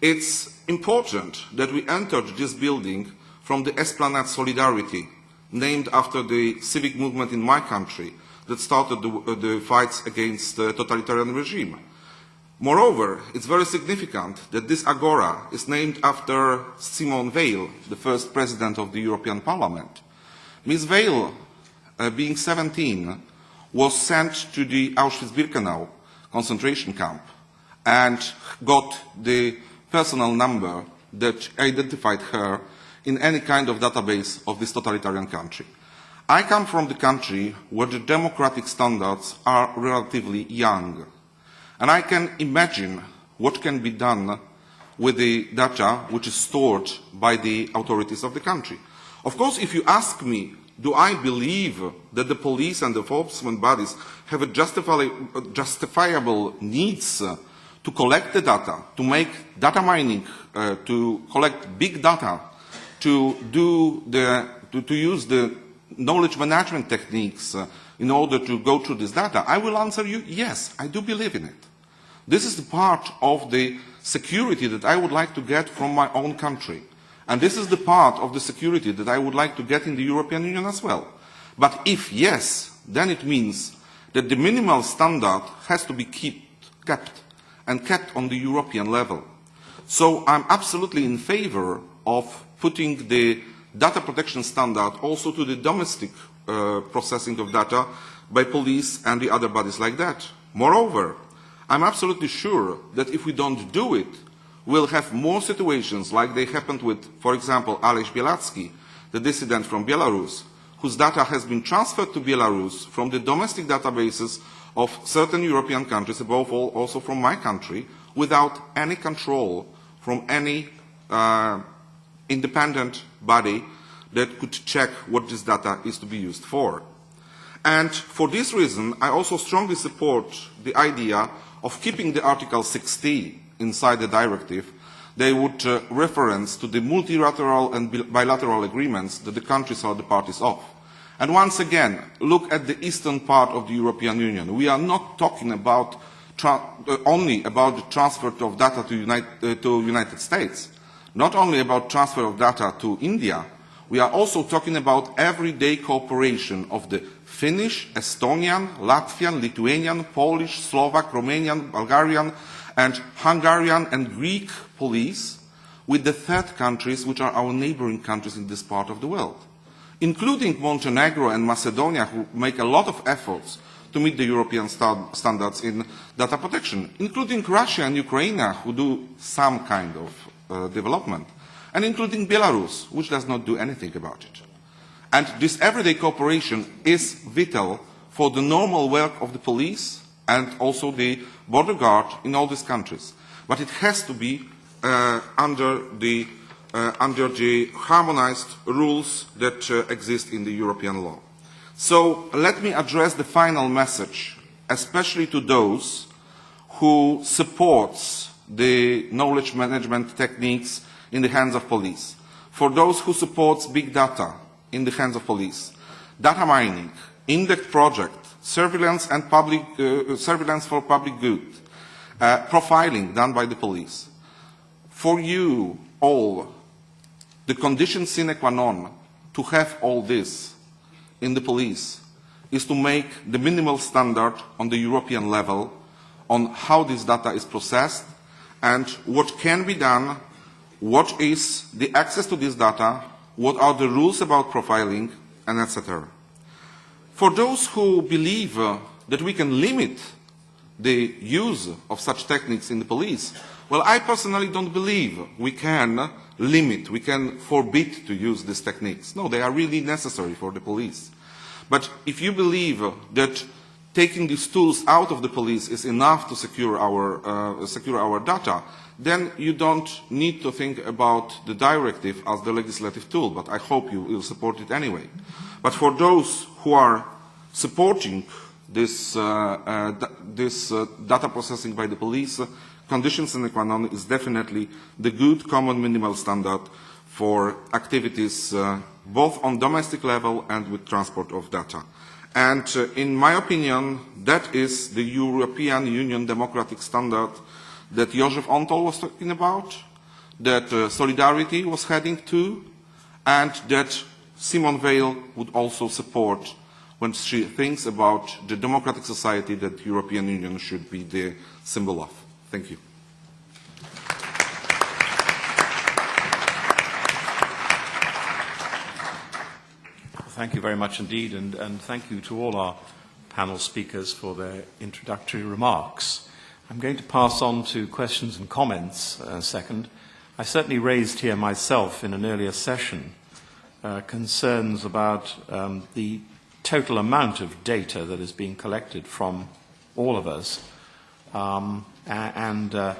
It's important that we entered this building from the Esplanade Solidarity, named after the civic movement in my country that started the, the fights against the totalitarian regime. Moreover, it's very significant that this agora is named after Simone Veil, the first president of the European Parliament. Ms. Veil, uh, being 17, was sent to the Auschwitz-Birkenau concentration camp and got the personal number that identified her in any kind of database of this totalitarian country. I come from the country where the democratic standards are relatively young. And I can imagine what can be done with the data which is stored by the authorities of the country. Of course, if you ask me, do I believe that the police and the enforcement bodies have a justifiable needs to collect the data, to make data mining, uh, to collect big data, to, do the, to, to use the knowledge management techniques uh, in order to go through this data? I will answer you, yes, I do believe in it. This is the part of the security that I would like to get from my own country. And this is the part of the security that I would like to get in the European Union as well. But if yes, then it means that the minimal standard has to be keep, kept and kept on the European level. So I'm absolutely in favor of putting the data protection standard also to the domestic uh, processing of data by police and the other bodies like that. Moreover, I'm absolutely sure that if we don't do it, we'll have more situations like they happened with, for example, Ales Bialiatski, the dissident from Belarus, whose data has been transferred to Belarus from the domestic databases of certain European countries, above all also from my country, without any control from any uh, independent body that could check what this data is to be used for. And for this reason, I also strongly support the idea of keeping the Article 60 inside the directive. They would uh, reference to the multilateral and bilateral agreements that the countries are the parties of. And once again, look at the eastern part of the European Union. We are not talking about uh, only about the transfer of data to, United, uh, to United States not only about transfer of data to India, we are also talking about everyday cooperation of the Finnish, Estonian, Latvian, Lithuanian, Polish, Slovak, Romanian, Bulgarian, and Hungarian and Greek police with the third countries, which are our neighboring countries in this part of the world, including Montenegro and Macedonia, who make a lot of efforts to meet the European st standards in data protection, including Russia and Ukraine, who do some kind of uh, development, and including Belarus, which does not do anything about it. And this everyday cooperation is vital for the normal work of the police and also the border guard in all these countries. But it has to be uh, under, the, uh, under the harmonized rules that uh, exist in the European law. So let me address the final message, especially to those who supports the knowledge management techniques in the hands of police. For those who support big data in the hands of police, data mining, INDECT project, surveillance and public, uh, surveillance for public good, uh, profiling done by the police. For you all, the condition sine qua non to have all this in the police is to make the minimal standard on the European level on how this data is processed and what can be done what is the access to this data, what are the rules about profiling, and etc. For those who believe uh, that we can limit the use of such techniques in the police, well, I personally don't believe we can limit, we can forbid to use these techniques. No, they are really necessary for the police. But if you believe that taking these tools out of the police is enough to secure our, uh, secure our data, then you don't need to think about the directive as the legislative tool, but I hope you will support it anyway. But for those who are supporting this, uh, uh, this uh, data processing by the police, conditions sine qua non is definitely the good common minimal standard for activities uh, both on domestic level and with transport of data. And uh, in my opinion, that is the European Union democratic standard that Joseph Antall was talking about, that uh, Solidarity was heading to, and that Simone Veil would also support when she thinks about the democratic society that the European Union should be the symbol of. Thank you. Thank you very much indeed, and, and thank you to all our panel speakers for their introductory remarks. I'm going to pass on to questions and comments uh, second. I certainly raised here myself in an earlier session uh, concerns about um, the total amount of data that is being collected from all of us um, and uh,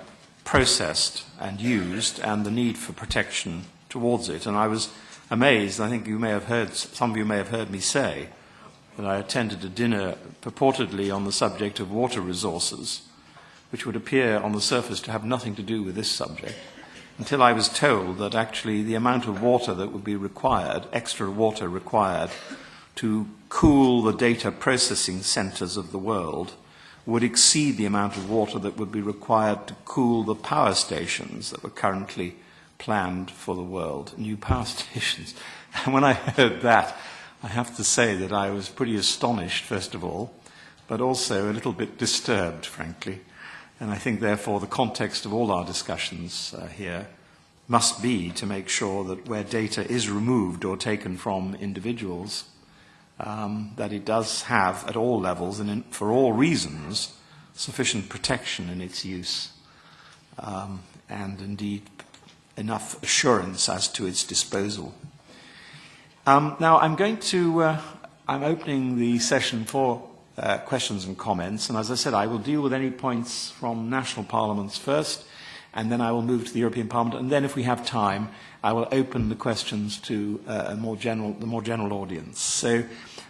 processed and used, and the need for protection towards it. And I was amazed. I think you may have heard, some of you may have heard me say that I attended a dinner purportedly on the subject of water resources, which would appear on the surface to have nothing to do with this subject, until I was told that actually the amount of water that would be required, extra water required, to cool the data processing centers of the world would exceed the amount of water that would be required to cool the power stations that were currently planned for the world, new power stations. And when I heard that, I have to say that I was pretty astonished, first of all, but also a little bit disturbed, frankly. And I think, therefore, the context of all our discussions uh, here must be to make sure that where data is removed or taken from individuals, um, that it does have, at all levels and in, for all reasons, sufficient protection in its use, um, and indeed enough assurance as to its disposal. Um, now, I'm going to, uh, I'm opening the session for uh, questions and comments, and as I said, I will deal with any points from national parliaments first, and then I will move to the European Parliament, and then if we have time, I will open the questions to uh, a more general, the more general audience. So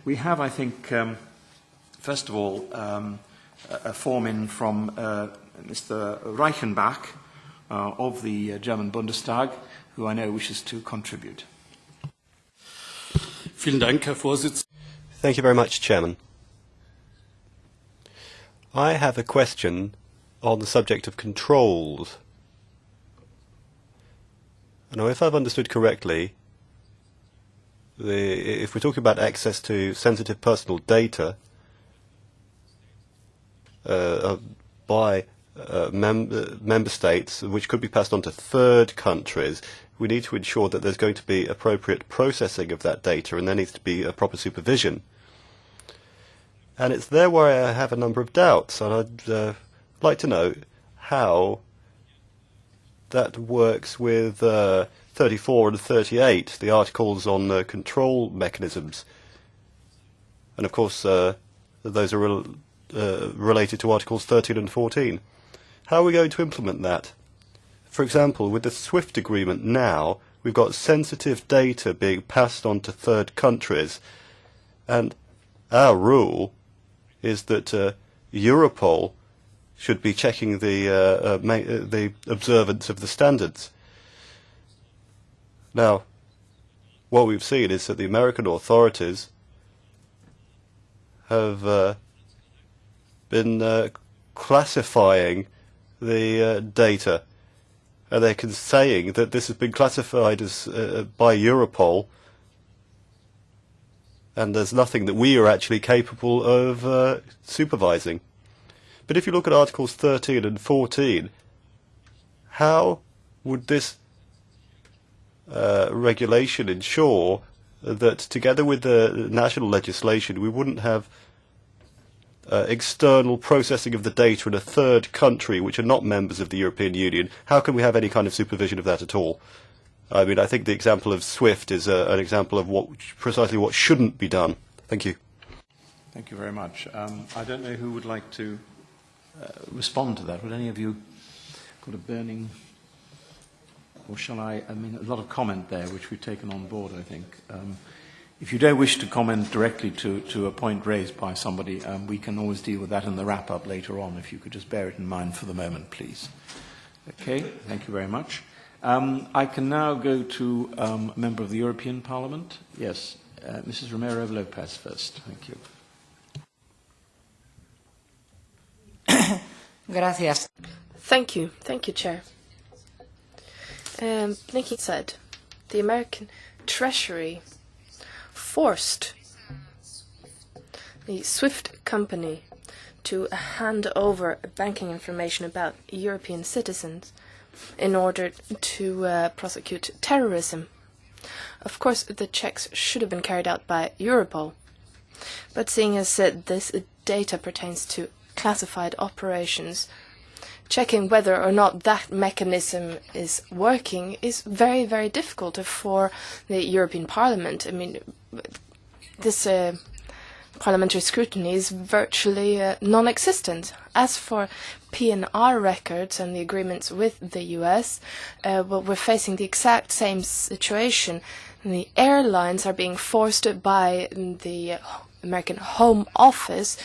we have, I think, um, first of all, um, a, a form in from uh, Mr. Reichenbach, uh, of the uh, German Bundestag, who I know wishes to contribute. Dank, Herr Thank you very much, Chairman. I have a question on the subject of controls. Now, if I've understood correctly, the, if we're talking about access to sensitive personal data uh, by uh, mem uh, member states, which could be passed on to third countries, we need to ensure that there's going to be appropriate processing of that data and there needs to be a proper supervision. And it's there where I have a number of doubts, and I'd uh, like to know how that works with uh, 34 and 38, the articles on uh, control mechanisms. And of course, uh, those are re uh, related to articles 13 and 14. How are we going to implement that? For example, with the SWIFT agreement now, we've got sensitive data being passed on to third countries, and our rule is that uh, Europol should be checking the, uh, uh, uh the observance of the standards. Now, what we've seen is that the American authorities have uh, been classifying the data. And they're saying that this has been classified as by Europol, and there's nothing that we are actually capable of uh, supervising. But if you look at Articles 13 and 14, how would this uh, regulation ensure that together with the national legislation, we wouldn't have uh, external processing of the data in a third country which are not members of the European Union? How can we have any kind of supervision of that at all? I mean, I think the example of SWIFT is uh, an example of what precisely what shouldn't be done. Thank you. Thank you very much. Um, I don't know who would like to uh, respond to that. Would any of you got a burning, or shall I? I mean, a lot of comment there, which we've taken on board. I think. Um, if you don't wish to comment directly to, to a point raised by somebody, um, we can always deal with that in the wrap-up later on. If you could just bear it in mind for the moment, please. Okay. Thank you very much. Um, I can now go to um, a member of the European Parliament. Yes, uh, Mrs. Romero Lopez first. Thank you. Gracias. Thank you. Thank you, Chair. Um, Nikki said the American Treasury forced the SWIFT company to hand over banking information about European citizens in order to uh, prosecute terrorism. Of course, the checks should have been carried out by Europol, but seeing as uh, this data pertains to classified operations, checking whether or not that mechanism is working is very, very difficult for the European Parliament. I mean, this uh, parliamentary scrutiny is virtually uh, non-existent. As for PNR records and the agreements with the US, uh, well, we're facing the exact same situation. The airlines are being forced by the American Home Office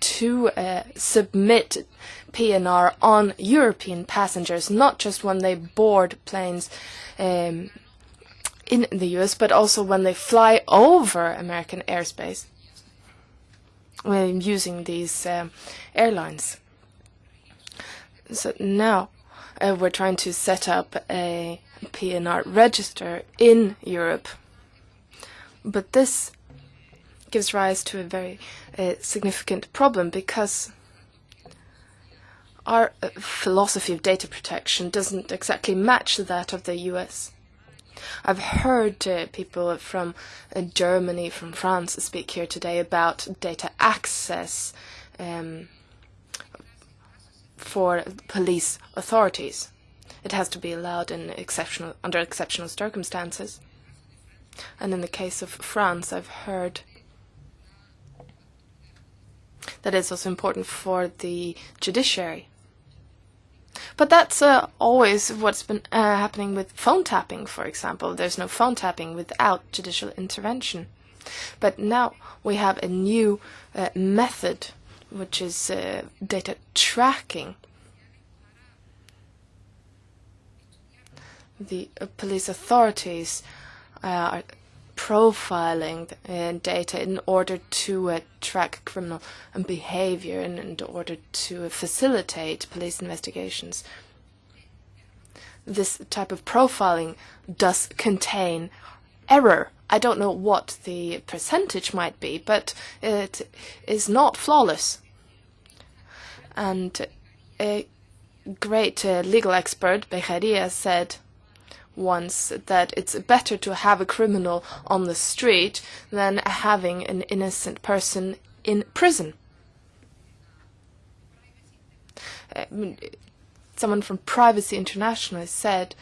to uh, submit PNR on European passengers, not just when they board planes um, in the US, but also when they fly over American airspace when using these um, airlines. So now uh, we're trying to set up a PNR register in Europe. But this gives rise to a very uh, significant problem because our uh, philosophy of data protection doesn't exactly match that of the US. I've heard uh, people from uh, Germany, from France, speak here today about data access um, for police authorities. It has to be allowed in exceptional, under exceptional circumstances. And in the case of France, I've heard that it's also important for the judiciary. But that's uh, always what's been uh, happening with phone tapping, for example. There's no phone tapping without judicial intervention. But now we have a new uh, method, which is uh, data tracking. The uh, police authorities uh, are profiling uh, data in order to uh, track criminal behavior and in order to facilitate police investigations. This type of profiling does contain error. I don't know what the percentage might be, but it is not flawless. And a great uh, legal expert, Beccaria, said once that it's better to have a criminal on the street than having an innocent person in prison. Someone from Privacy International said,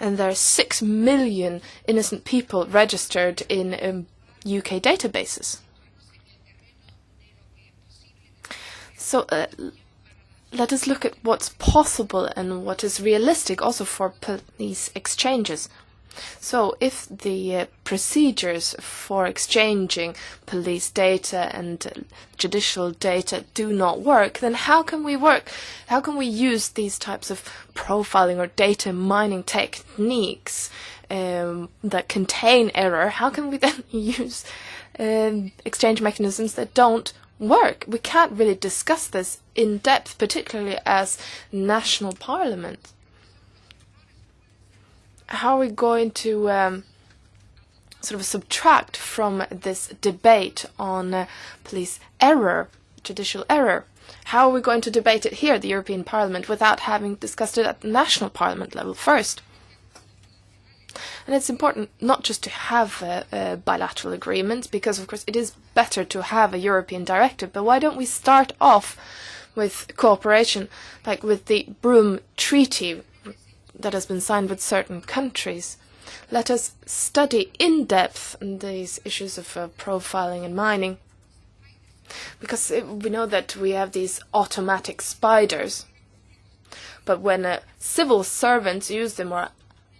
and there are six million innocent people registered in um, UK databases. So uh, let us look at what's possible and what is realistic also for police exchanges. So if the uh, procedures for exchanging police data and judicial data do not work, then how can we work? How can we use these types of profiling or data mining techniques um, that contain error? How can we then use um, exchange mechanisms that don't work. We can't really discuss this in depth, particularly as national parliament. How are we going to um, sort of subtract from this debate on uh, police error, judicial error? How are we going to debate it here at the European Parliament without having discussed it at the national parliament level first? And it's important not just to have a, a bilateral agreement, because of course it is better to have a European directive, but why don't we start off with cooperation, like with the Prüm Treaty that has been signed with certain countries? Let us study in depth these issues of uh, profiling and mining, because it, we know that we have these automatic spiders. But when uh, civil servants use them or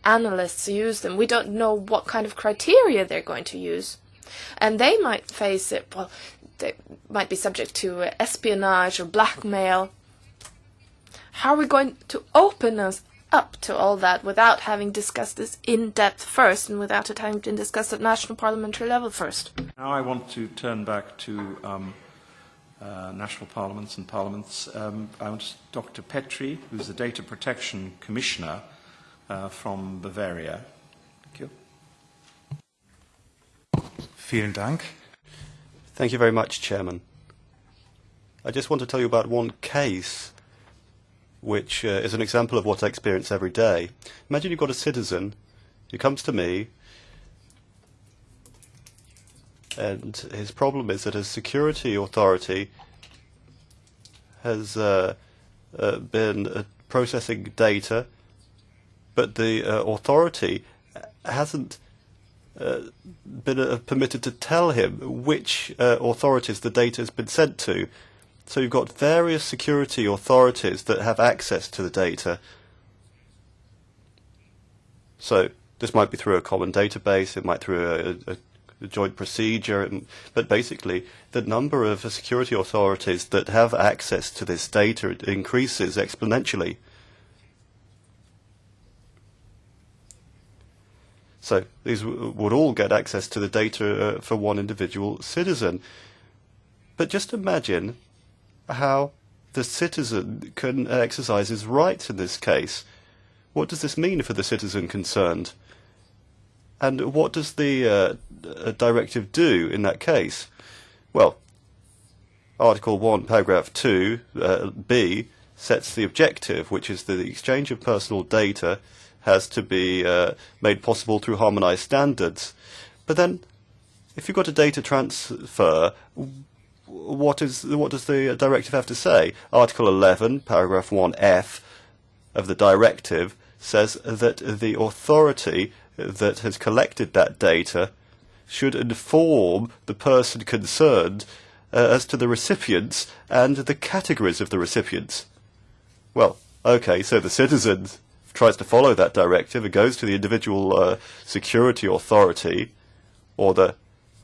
analysts use them. We don't know what kind of criteria they're going to use. And they might face it, well, they might be subject to espionage or blackmail. How are we going to open us up to all that without having discussed this in depth first and without it having been discussed at national parliamentary level first? Now I want to turn back to um, uh, national parliaments and parliaments. Um, I want Dr. Petri, who's the Data Protection Commissioner uh, from Bavaria. Thank you. Vielen Dank. Thank you very much, Chairman. I just want to tell you about one case which uh, is an example of what I experience every day. Imagine you've got a citizen who comes to me and his problem is that his security authority has uh, uh, been uh, processing data but the uh, authority hasn't uh, been uh, permitted to tell him which uh, authorities the data has been sent to. So you've got various security authorities that have access to the data. So this might be through a common database, it might through a, a, a joint procedure, but basically the number of security authorities that have access to this data increases exponentially. So these would all get access to the data uh, for one individual citizen. But just imagine how the citizen can exercise his rights in this case. What does this mean for the citizen concerned? And what does the uh, directive do in that case? Well, Article 1, Paragraph 2, uh, B, sets the objective, which is the exchange of personal data has to be uh, made possible through harmonized standards. But then, if you've got a data transfer, what is what does the directive have to say? Article 11, paragraph 1f of the directive says that the authority that has collected that data should inform the person concerned uh, as to the recipients and the categories of the recipients. Well, okay, so the citizens tries to follow that directive, it goes to the individual uh, security authority or the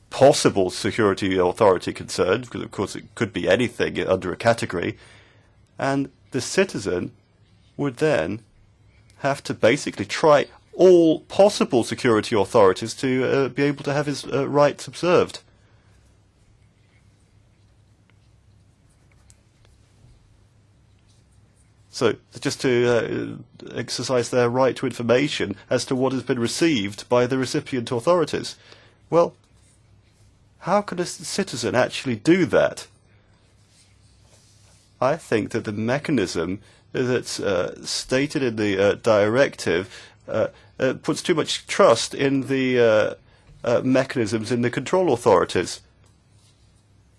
possible security authority concerned, because of course it could be anything under a category, and the citizen would then have to basically try all possible security authorities to uh, be able to have his uh, rights observed. So just to uh, exercise their right to information as to what has been received by the recipient authorities. Well, how can a citizen actually do that? I think that the mechanism that's uh, stated in the uh, directive uh, uh puts too much trust in the uh, mechanisms in the control authorities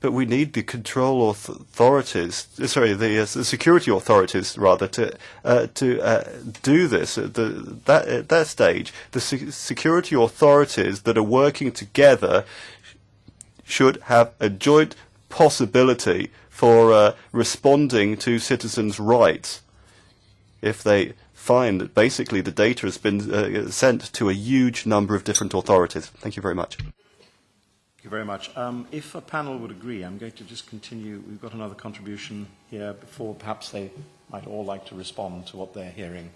but we need the control authorities, sorry, the, uh, security authorities rather, to uh, to uh, do this. At, the, that, at that stage, the se security authorities that are working together should have a joint possibility for uh, responding to citizens' rights if they find that basically the data has been uh, sent to a huge number of different authorities. Thank you very much. Thank you very much. Um, if a panel would agree, I'm going to just continue. We've got another contribution here before perhaps they might all like to respond to what they're hearing,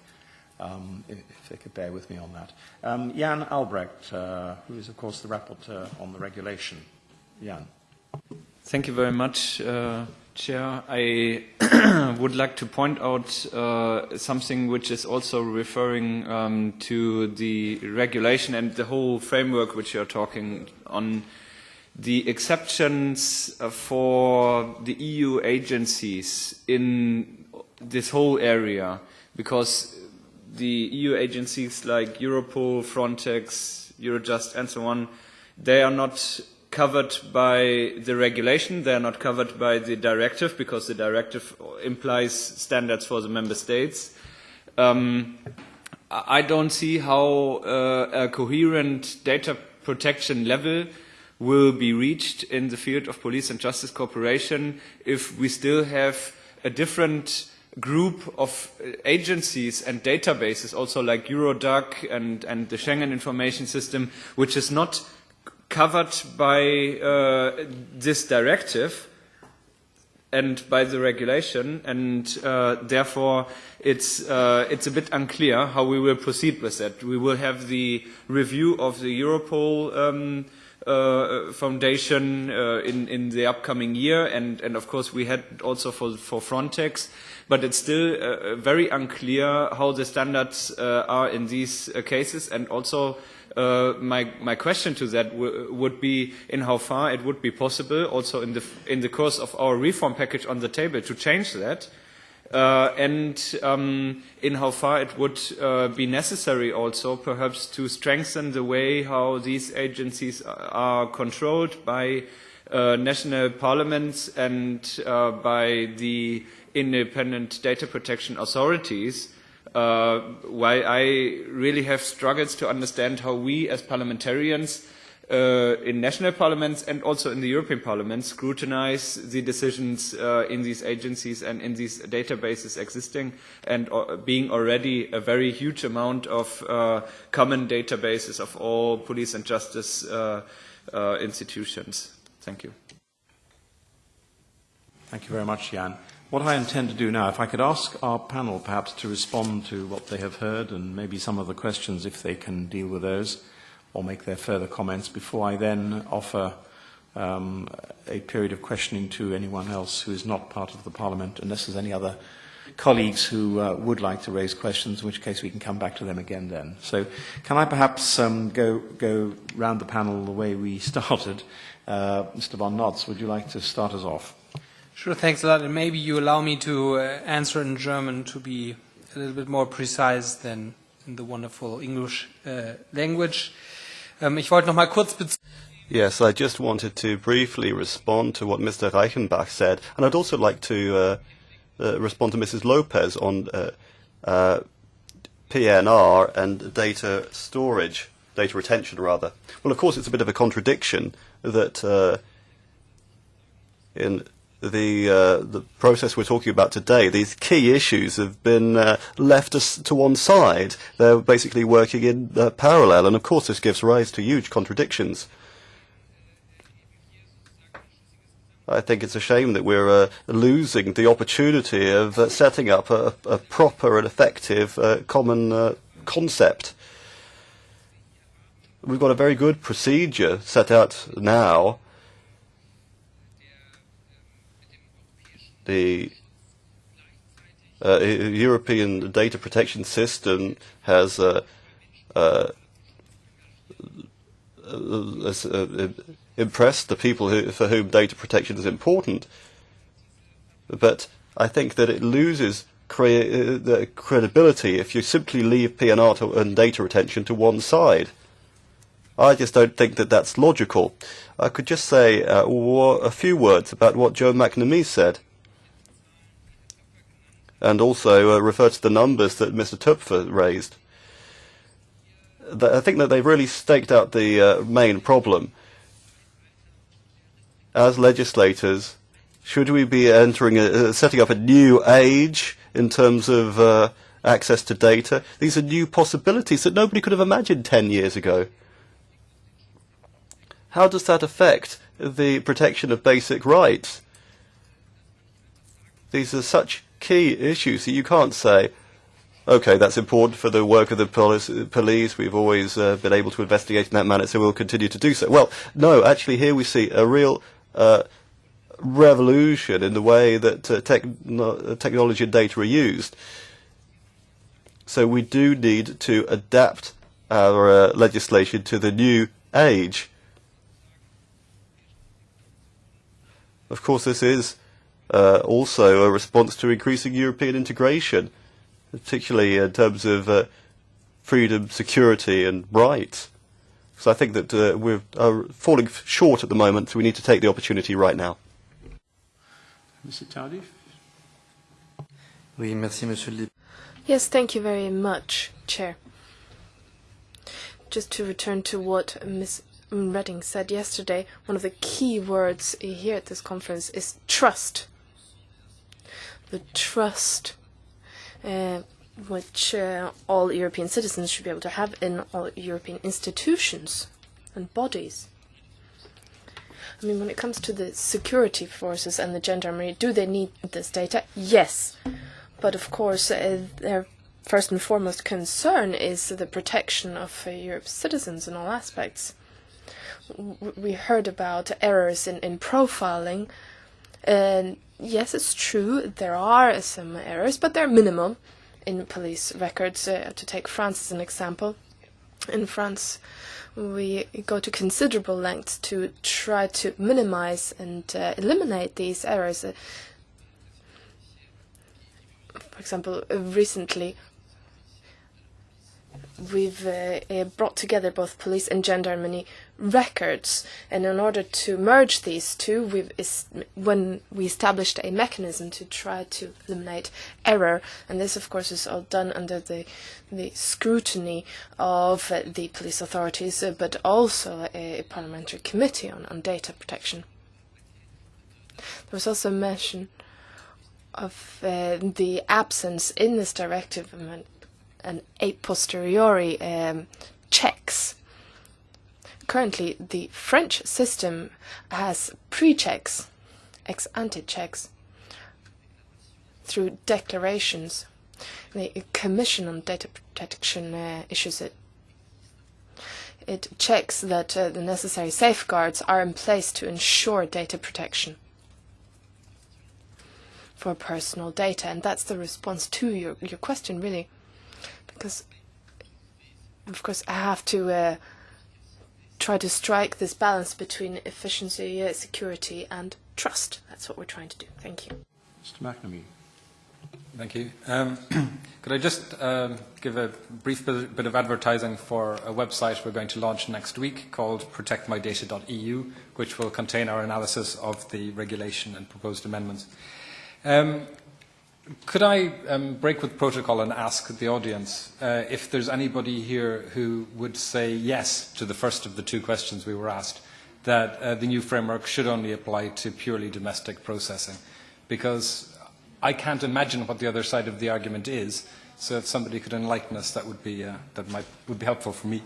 um, if, if they could bear with me on that. Um, Jan Albrecht, uh, who is, of course, the rapporteur on the regulation. Jan. Thank you very much, uh, Chair. I would like to point out uh, something which is also referring um, to the regulation and the whole framework which you're talking on the exceptions for the EU agencies in this whole area, because the EU agencies like Europol, Frontex, Eurojust, and so on, they are not covered by the regulation, they are not covered by the directive, because the directive implies standards for the member states. Um, I don't see how uh, a coherent data protection level will be reached in the field of police and justice cooperation if we still have a different group of agencies and databases, also like Eurodac and, and the Schengen Information System, which is not covered by uh, this directive and by the regulation, and uh, therefore it's, uh, it's a bit unclear how we will proceed with that. We will have the review of the Europol um, uh, foundation uh, in, in the upcoming year, and, and of course we had also for, for Frontex, but it's still uh, very unclear how the standards uh, are in these uh, cases, and also uh, my, my question to that would be in how far it would be possible, also in the, in the course of our reform package on the table, to change that, uh, and um, in how far it would uh, be necessary also perhaps to strengthen the way how these agencies are controlled by uh, national parliaments and uh, by the independent data protection authorities uh, why I really have struggles to understand how we as parliamentarians uh, in national parliaments and also in the European Parliament scrutinize the decisions uh, in these agencies and in these databases existing and uh, being already a very huge amount of uh, common databases of all police and justice uh, uh, institutions. Thank you. Thank you very much, Jan. What I intend to do now, if I could ask our panel perhaps to respond to what they have heard and maybe some of the questions if they can deal with those or make their further comments before I then offer um, a period of questioning to anyone else who is not part of the Parliament, unless there's any other colleagues who uh, would like to raise questions, in which case we can come back to them again then. So can I perhaps um, go, go round the panel the way we started? Uh, Mr. Von Notz, would you like to start us off? Sure, thanks a lot. And maybe you allow me to uh, answer in German to be a little bit more precise than in the wonderful English uh, language. Um, ich wollte noch mal kurz Yes, I just wanted to briefly respond to what Mr. Reichenbach said, and I'd also like to uh, uh, respond to Mrs. Lopez on uh, uh, PNR and data storage, data retention rather. Well, of course, it's a bit of a contradiction that uh, in the uh, the process we're talking about today, these key issues have been uh, left us to one side. They're basically working in uh, parallel, and of course this gives rise to huge contradictions. I think it's a shame that we're uh, losing the opportunity of uh, setting up a, a proper and effective uh, common concept. We've got a very good procedure set out now the uh, European data protection system has uh, uh, uh, impressed the people who, for whom data protection is important. But I think that it loses cre- the credibility if you simply leave PNR to, and data retention to one side. I just don't think that that's logical. I could just say uh, a few words about what Joe McNamee said and also uh, refer to the numbers that Mr. Töpfer raised. I think that they've really staked out the uh, main problem. As legislators, should we be entering, a, setting up a new age in terms of uh, access to data? These are new possibilities that nobody could have imagined 10 years ago. How does that affect the protection of basic rights? These are such key issues. So you can't say, okay, that's important for the work of the police. We've always uh, been able to investigate in that manner, so we'll continue to do so. Well, no, actually, here we see a real uh, revolution in the way that uh, techn technology and data are used. So we do need to adapt our uh, legislation to the new age. Of course, this is uh, also a response to increasing European integration. particularly in terms of uh, freedom, security, and rights. So I think that uh, we're uh, falling short at the moment, so we need to take the opportunity right now. Mr. Tardif? Oui, merci, Monsieur le Yes, thank you very much, Chair. Just to return to what Ms. Redding said yesterday, one of the key words here at this conference is trust. The trust uh, which uh, all European citizens should be able to have in all European institutions and bodies. I mean, when it comes to the security forces and the gendarmerie, do they need this data? Yes. But of course, uh, their first and foremost concern is the protection of uh, Europe's citizens in all aspects. We heard about errors in, in profiling. And yes, it's true, there are some errors, but they're minimal in police records. Uh, to take France as an example, in France, we go to considerable lengths to try to minimize and uh, eliminate these errors. Uh, for example, recently we've uh, uh, brought together both police and gendarmerie records, and in order to merge these two, we've when we established a mechanism to try to eliminate error, and this, of course, is all done under the the scrutiny of uh, the police authorities, uh, but also a, parliamentary committee on, on data protection. There was also mention of uh, the absence in this directive of an, an a posteriori um, checks currently the French system has pre-checks, ex-ante checks, through declarations. The Commission on Data Protection uh, issues it. It checks that uh, the necessary safeguards are in place to ensure data protection for personal data. And that's the response to your, your question, really. Because, of course, I have to uh, try to strike this balance between efficiency, security, and trust. That's what we're trying to do. Thank you. Mr. McNamee. Thank you. Um, could I just um, give a brief bit, bit of advertising for a website we're going to launch next week called protectmydata.eu, which will contain our analysis of the regulation and proposed amendments. Um, Could I um, break with protocol and ask the audience uh, if there's anybody here who would say yes to the first of the two questions we were asked, that uh, the new framework should only apply to purely domestic processing? Because I can't imagine what the other side of the argument is, so if somebody could enlighten us, that would be, uh, that might, would be helpful for me.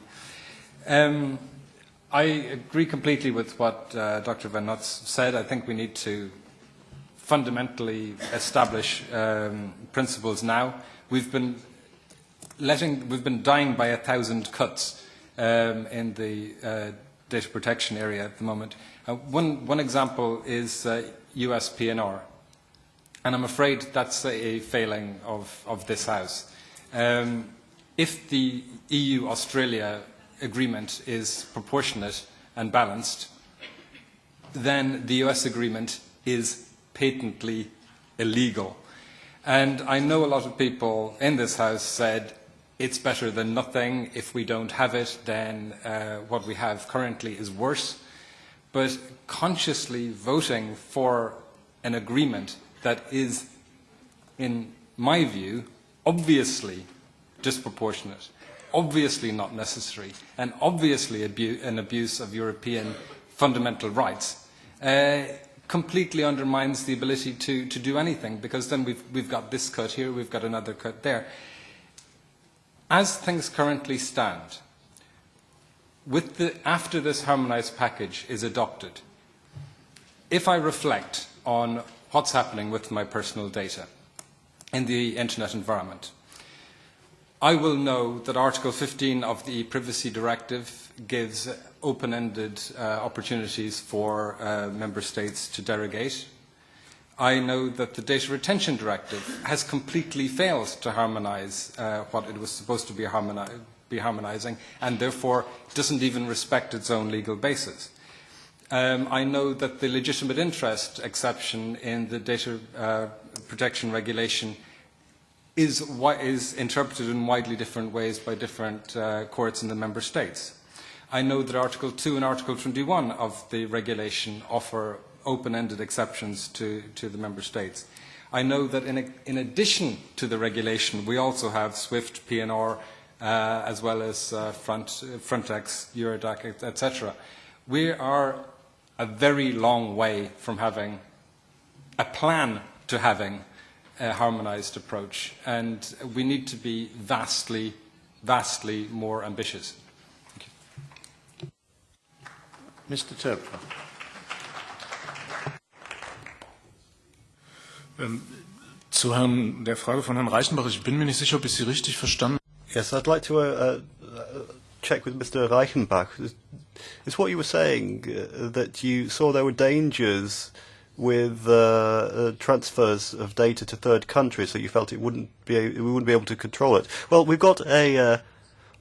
Um, I agree completely with what uh, Dr. Von Notz said. I think we need to fundamentally establish um, principles now. We've been letting, we've been dying by a thousand cuts um, in the uh, data protection area at the moment. Uh, one, one example is uh, US PNR. And I'm afraid that's a failing of, of this House. Um, if the EU-Australia agreement is proportionate and balanced, then the US agreement is patently illegal. And I know a lot of people in this House said it's better than nothing. If we don't have it, then uh, what we have currently is worse. But consciously voting for an agreement that is, in my view, obviously disproportionate, obviously not necessary, and obviously abu an abuse of European fundamental rights, uh, completely undermines the ability to, to do anything because then we've, we've got this cut here, we've got another cut there. As things currently stand, with the, after this harmonized package is adopted, if I reflect on what's happening with my personal data in the internet environment, I will know that Article 15 of the Privacy Directive gives open-ended uh, opportunities for uh, member states to derogate. I know that the Data Retention Directive has completely failed to harmonise uh, what it was supposed to be, harmoni be harmonising and therefore doesn't even respect its own legal basis. Um, I know that the legitimate interest exception in the data uh, protection regulation is, is interpreted in widely different ways by different uh, courts in the member states. I know that Article 2 and Article 21 of the regulation offer open-ended exceptions to, to the member states. I know that in, a, in addition to the regulation, we also have SWIFT, PNR, uh, as well as uh, Front, Frontex, Eurodac, etc. We are a very long way from having a plan to having a harmonized approach, and we need to be vastly, vastly more ambitious. Mr. Töpfer. Ähm, zu Herrn, der Frage von Herrn Reichenbach, ich bin mir nicht sicher, ob ich Sie richtig verstanden. Yes, I'd like to uh, uh, check with Mr. Reichenbach. Is what you were saying uh, that you saw there were dangers with uh, uh, transfers of data to third countries, so you felt it wouldn't be we wouldn't be able to control it. Well, we've got a uh,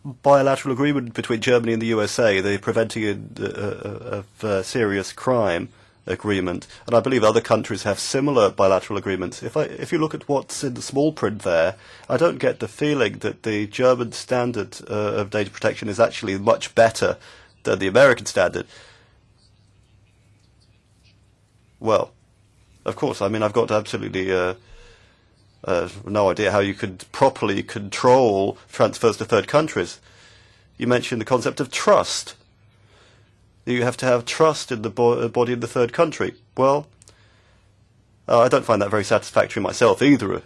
bilateral agreement between Germany and the USA, the preventing uh, uh, of uh, serious crime agreement, and I believe other countries have similar bilateral agreements. If I if you look at what's in the small print there, I don't get the feeling that the German standard uh, of data protection is actually much better than the American standard. Well, of course. I mean, I've got absolutely uh, uh, no idea how you could properly control transfers to third countries. You mentioned the concept of trust. You have to have trust in the bo body of the third country. Well, uh, I don't find that very satisfactory myself either,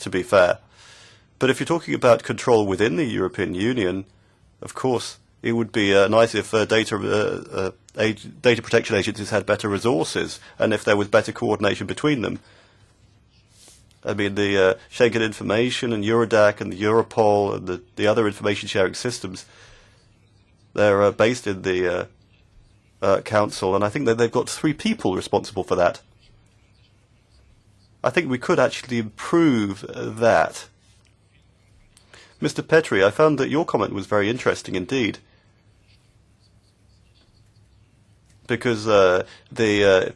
to be fair. But if you're talking about control within the European Union, of course, it would be uh, nice if uh, data uh, uh, data protection agencies had better resources and if there was better coordination between them. I mean, the uh, Schengen information and Eurodac and the Europol and the, the other information sharing systems, they're uh, based in the uh, uh, council, and I think that they've got three people responsible for that. I think we could actually improve uh, that. Mr. Petri, I found that your comment was very interesting indeed. because uh, the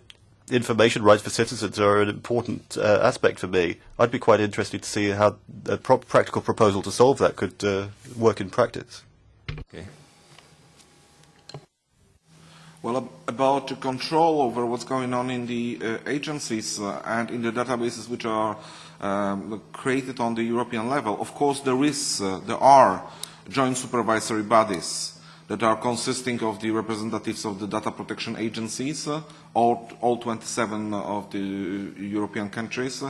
information rights for citizens are an important uh, aspect for me. I'd be quite interested to see how a pro practical proposal to solve that could uh, work in practice. Okay. Well, about the control over what's going on in the uh, agencies uh, and in the databases which are um, created on the European level, of course there is, uh, there are joint supervisory bodies that are consisting of the representatives of the data protection agencies, uh, all, all 27 of the European countries,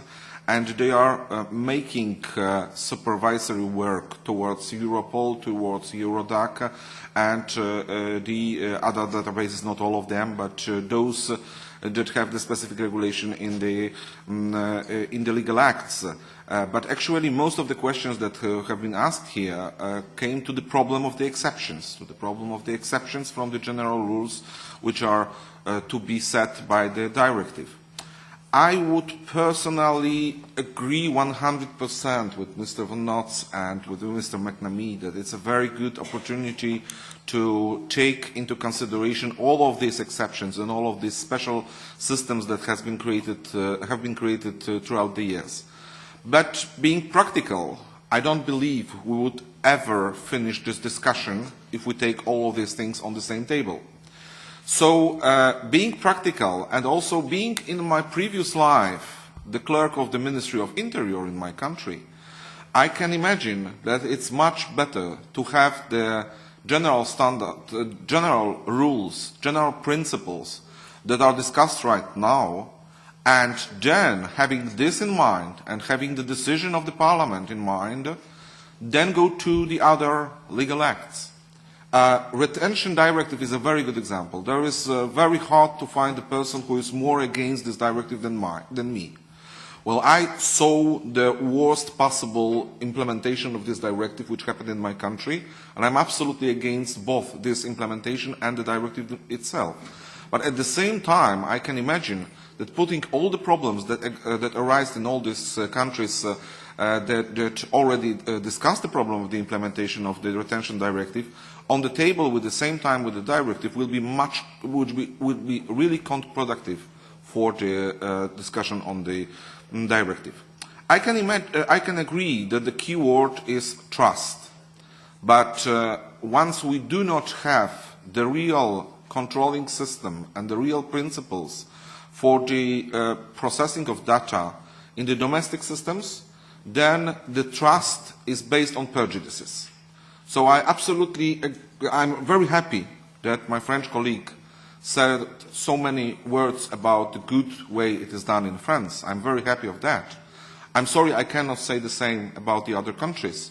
and they are uh, making uh, supervisory work towards Europol, towards Eurodac, and uh, uh, the uh, other databases, not all of them, but those that have the specific regulation in the, um, uh, in the legal acts. Uh, but actually most of the questions that uh, have been asked here uh, came to the problem of the exceptions, to the problem of the exceptions from the general rules which are uh, to be set by the directive. I would personally agree 100% with Mr. Von Notz and with Mr. McNamee that it's a very good opportunity to take into consideration all of these exceptions and all of these special systems that has been created, uh, have been created uh, throughout the years. But being practical, I don't believe we would ever finish this discussion if we take all of these things on the same table. So uh, being practical and also being in my previous life the clerk of the Ministry of Interior in my country, I can imagine that it's much better to have the general standard, uh, general rules, general principles that are discussed right now And then, having this in mind and having the decision of the Parliament in mind, then go to the other legal acts. Uh, retention directive is a very good example. There is uh, very hard to find a person who is more against this directive than, my, than me. Well, I saw the worst possible implementation of this directive which happened in my country, and I'm absolutely against both this implementation and the directive itself. But at the same time, I can imagine that putting all the problems that, uh, that arise in all these uh, countries uh, uh, that, that already uh, discussed the problem of the implementation of the retention directive on the table with the same time with the directive will be much would be, would be really counterproductive for the uh, discussion on the um, directive. I can, imagine, uh, I can agree that the key word is trust. But uh, once we do not have the real controlling system and the real principles for the uh, processing of data in the domestic systems, then the trust is based on prejudices. So I absolutely, I'm very happy that my French colleague said so many words about the good way it is done in France. I'm very happy of that. I'm sorry I cannot say the same about the other countries.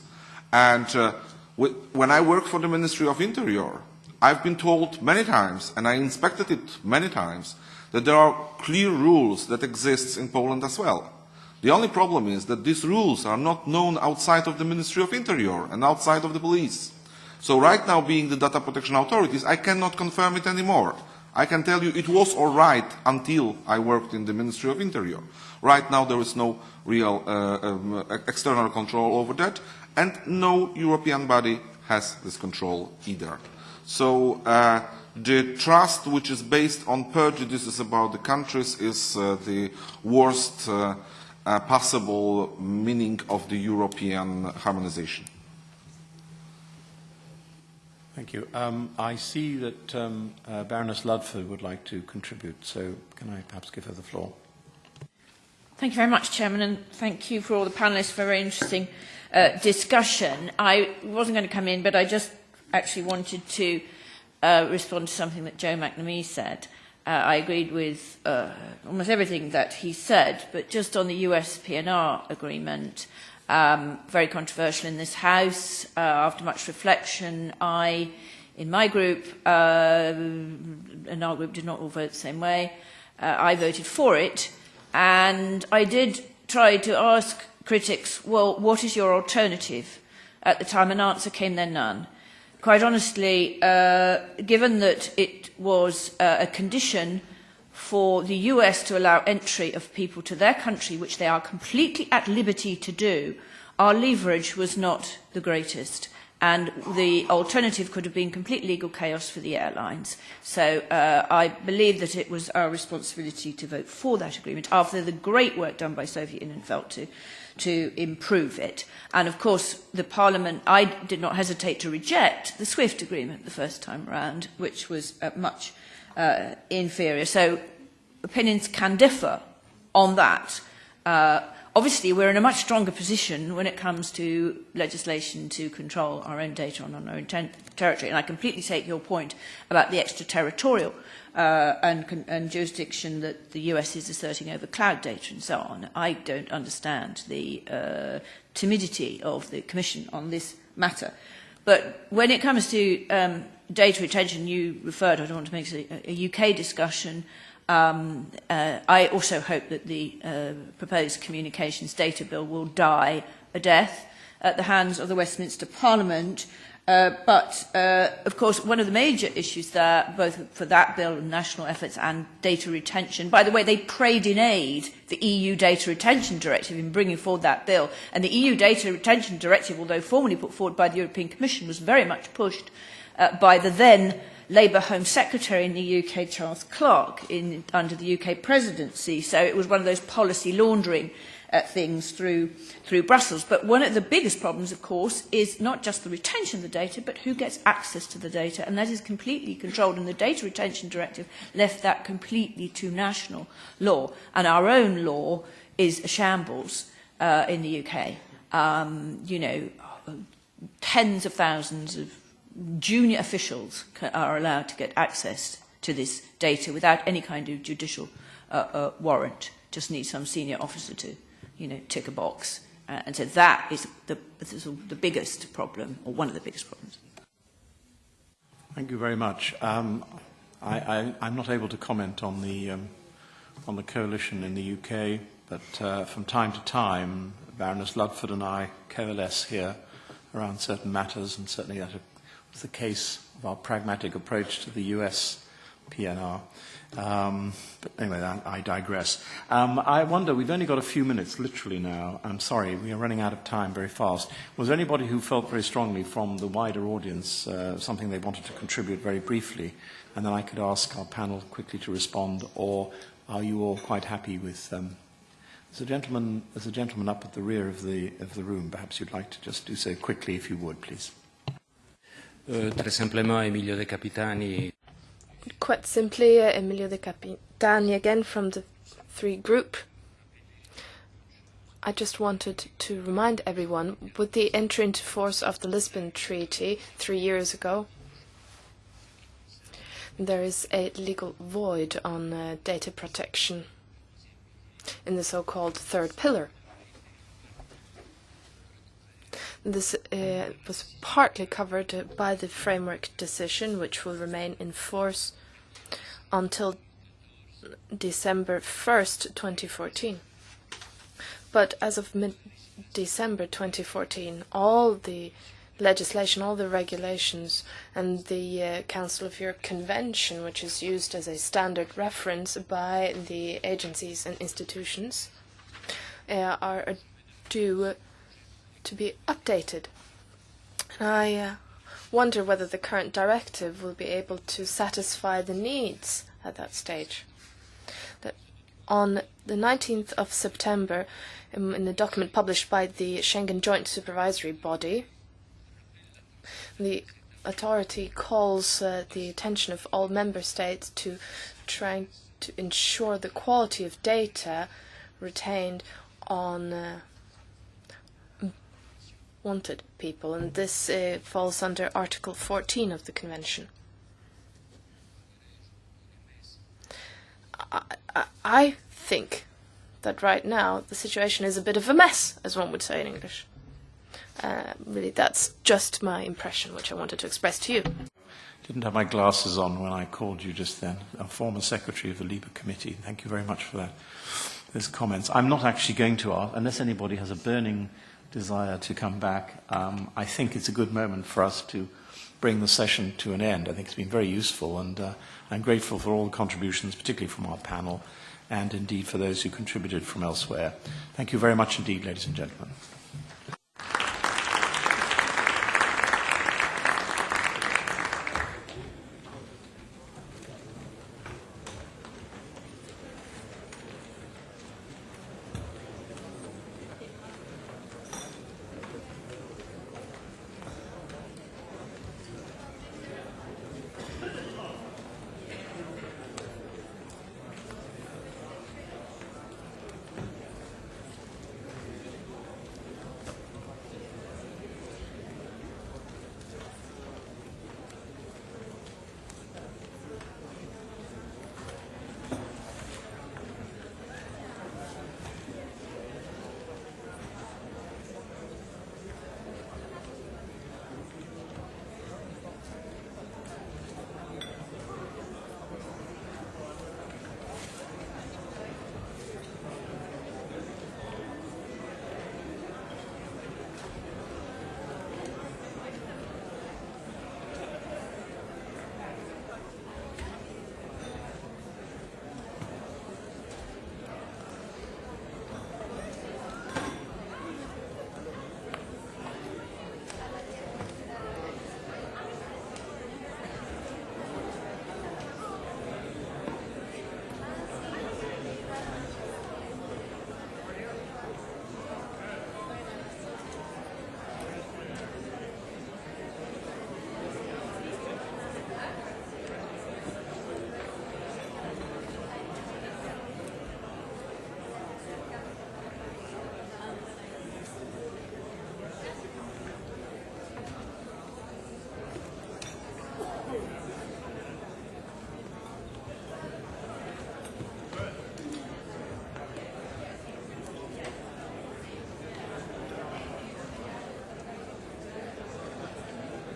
And uh, when I work for the Ministry of Interior, I've been told many times, and I inspected it many times, that there are clear rules that exist in Poland as well. The only problem is that these rules are not known outside of the Ministry of Interior and outside of the police. So right now, being the data protection authorities, I cannot confirm it anymore. I can tell you it was all right until I worked in the Ministry of Interior. Right now, there is no real uh, um, external control over that, and no European body has this control either. So uh, the trust which is based on prejudices about the countries is uh, the worst uh, uh, possible meaning of the European harmonization. Thank you. Um, I see that um, uh, Baroness Ludford would like to contribute, so can I perhaps give her the floor? Thank you very much, Chairman, and thank you for all the panellists for a very interesting uh, discussion. I wasn't going to come in, but I just actually wanted to uh, respond to something that Joe McNamee said. Uh, I agreed with uh, almost everything that he said, but just on the US PNR agreement, um, very controversial in this House. Uh, after much reflection, I, in my group, uh, and our group did not all vote the same way, uh, I voted for it, and I did try to ask critics, well, what is your alternative? At the time, an answer came then none quite honestly, uh, given that it was uh, a condition for the US to allow entry of people to their country, which they are completely at liberty to do, our leverage was not the greatest. And the alternative could have been complete legal chaos for the airlines. So uh, I believe that it was our responsibility to vote for that agreement after the great work done by Sophie in 't Veld to to improve it. And of course, the Parliament, I did not hesitate to reject the SWIFT agreement the first time round, which was uh, much uh, inferior. So opinions can differ on that. Uh, obviously, we're in a much stronger position when it comes to legislation to control our own data on our own territory. And I completely take your point about the extraterritorial uh, and, and jurisdiction that the US is asserting over cloud data and so on. I don't understand the uh, timidity of the Commission on this matter. But when it comes to um, data retention, you referred, I don't want to make a, a UK discussion, um, uh, I also hope that the uh, proposed communications data bill will die a death at the hands of the Westminster Parliament Uh, but, uh, of course, one of the major issues there, both for that bill and national efforts and data retention, by the way, they prayed in aid the EU Data Retention Directive in bringing forward that bill. And the EU Data Retention Directive, although formally put forward by the European Commission, was very much pushed uh, by the then Labour Home Secretary in the UK, Charles Clark, in, under the UK presidency. So it was one of those policy laundering uh, uh, things through, through Brussels. But one of the biggest problems, of course, is not just the retention of the data, but who gets access to the data. And that is completely controlled. And the Data Retention Directive left that completely to national law. And our own law is a shambles uh, in the UK. Um, you know, tens of thousands of junior officials are allowed to get access to this data without any kind of judicial uh, uh, warrant. Just need some senior officer to you know, tick a box. Uh, and so that is the, is the biggest problem, or one of the biggest problems. Thank you very much. Um, I, I'm not able to comment on the, um, on the coalition in the UK, but uh, from time to time, Baroness Ludford and I coalesce here around certain matters, and certainly that was the case of our pragmatic approach to the US PNR. Um, but anyway, I, I digress. Um, I wonder, we've only got a few minutes, literally now. I'm sorry, we are running out of time very fast. Was there anybody who felt very strongly from the wider audience uh, something they wanted to contribute very briefly? And then I could ask our panel quickly to respond, or are you all quite happy with um, There's a gentleman, there's a gentleman up at the rear of the, of the room. Perhaps you'd like to just do so quickly, if you would, please. Uh, Emilio De Capitani. Quite simply, uh, Emilio De Capitani again from the three group. I just wanted to remind everyone, with the entry into force of the Lisbon Treaty three years ago, there is a legal void on uh, data protection in the so-called third pillar. This uh, was partly covered by the framework decision, which will remain in force until December 1st, 2014. But as of mid-December 2014, all the legislation, all the regulations, and the uh, Council of Europe Convention, which is used as a standard reference by the agencies and institutions, uh, are due to be updated. And I uh, wonder whether the current directive will be able to satisfy the needs at that stage. That on the 19th of September, in the document published by the Schengen Joint Supervisory Body, the authority calls uh, the attention of all member states to trying to ensure the quality of data retained on uh, wanted people, and this uh, falls under Article 14 of the Convention. I, I, think that right now the situation is a bit of a mess, as one would say in English. Uh, really, that's just my impression, which I wanted to express to you. Didn't have my glasses on when I called you just then. A former secretary of the LIBE Committee. Thank you very much for that. Those comments. I'm not actually going to ask, unless anybody has a burning desire to come back. Um, I think it's a good moment for us to bring the session to an end. I think it's been very useful, and uh, I'm grateful for all the contributions, particularly from our panel, and indeed for those who contributed from elsewhere. Thank you very much indeed, ladies and gentlemen.